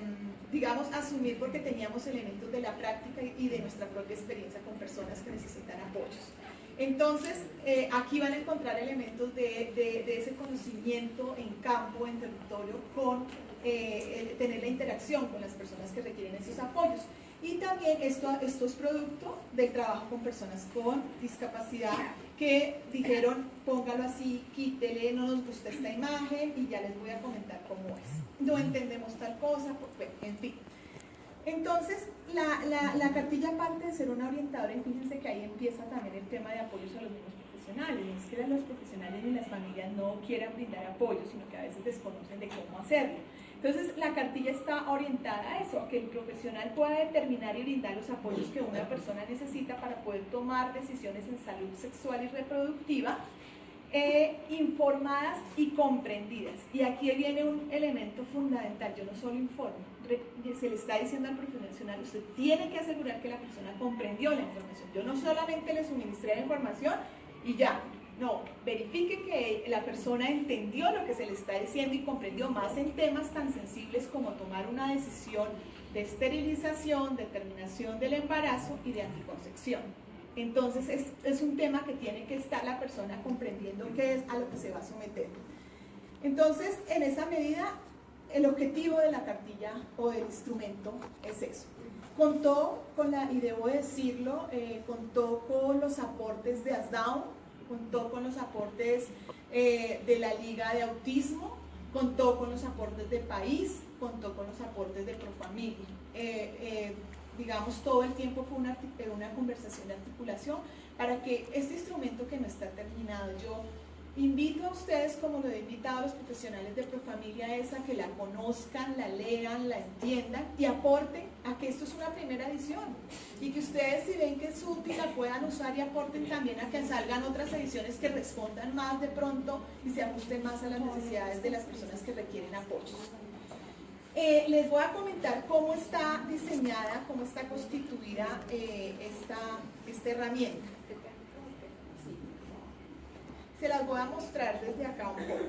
digamos, asumir porque teníamos elementos de la práctica y de nuestra propia experiencia con personas que necesitan apoyos. Entonces, eh, aquí van a encontrar elementos de, ese conocimiento en campo, en territorio, con eh, tener la interacción con las personas que requieren esos apoyos. Y también esto, esto es producto del trabajo con personas con discapacidad que dijeron, póngalo así, quítele, no nos gusta esta imagen y ya les voy a comentar cómo es. No entendemos tal cosa, pues, en fin. Entonces, la, la, cartilla parte de ser una orientadora y fíjense que ahí empieza también el tema de apoyos a los mismos profesionales. No es que los profesionales ni las familias no quieran brindar apoyo, sino que a veces desconocen de cómo hacerlo. Entonces, la cartilla está orientada a eso, a que el profesional pueda determinar y brindar los apoyos que una persona necesita para poder tomar decisiones en salud sexual y reproductiva eh, informadas y comprendidas. Y aquí viene un elemento fundamental, yo no solo informo, se le está diciendo al profesional, usted tiene que asegurar que la persona comprendió la información. Yo no solamente le suministré la información y ya, No, verifique que la persona entendió lo que se le está diciendo y comprendió más en temas tan sensibles como tomar una decisión de esterilización, de terminación del embarazo y de anticoncepción. Entonces es, es un tema que tiene que estar la persona comprendiendo qué es a lo que se va a someter. Entonces, en esa medida, el objetivo de la cartilla o del instrumento es eso. Contó con la, y debo decirlo, eh, contó con los aportes de ASDAO, contó con los aportes eh, de la Liga de Autismo, contó con los aportes de País, contó con los aportes de Profamilia. Eh, eh, digamos, todo el tiempo fue una, una conversación de articulación para que este instrumento que no está terminado, yo Invito a ustedes, como lo he invitado a los profesionales de Profamilia, es a que la conozcan, la lean, la entiendan y aporten a que esto es una primera edición. Y que ustedes, si ven que es útil, la puedan usar y aporten también a que salgan otras ediciones que respondan más de pronto y se ajusten más a las necesidades de las personas que requieren apoyo. Eh, les voy a comentar cómo está diseñada, cómo está constituida eh, esta, esta herramienta se las voy a mostrar desde acá un poco.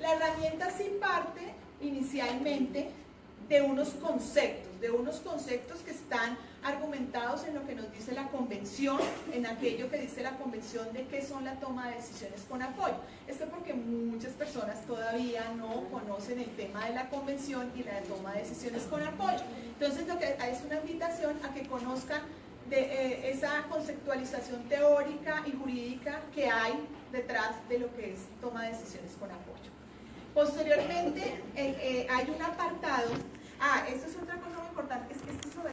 La herramienta sí parte inicialmente de unos conceptos, de unos conceptos que están argumentados en lo que nos dice la convención, en aquello que dice la convención de qué son la toma de decisiones con apoyo. Esto porque muchas personas todavía no conocen el tema de la convención y la toma de decisiones con apoyo. Entonces lo que es una invitación a que conozcan de eh, esa conceptualización teórica y jurídica que hay detrás de lo que es toma de decisiones con apoyo. Posteriormente eh, eh, hay un apartado, ah, esto es otra cosa muy importante, es que esto es sobre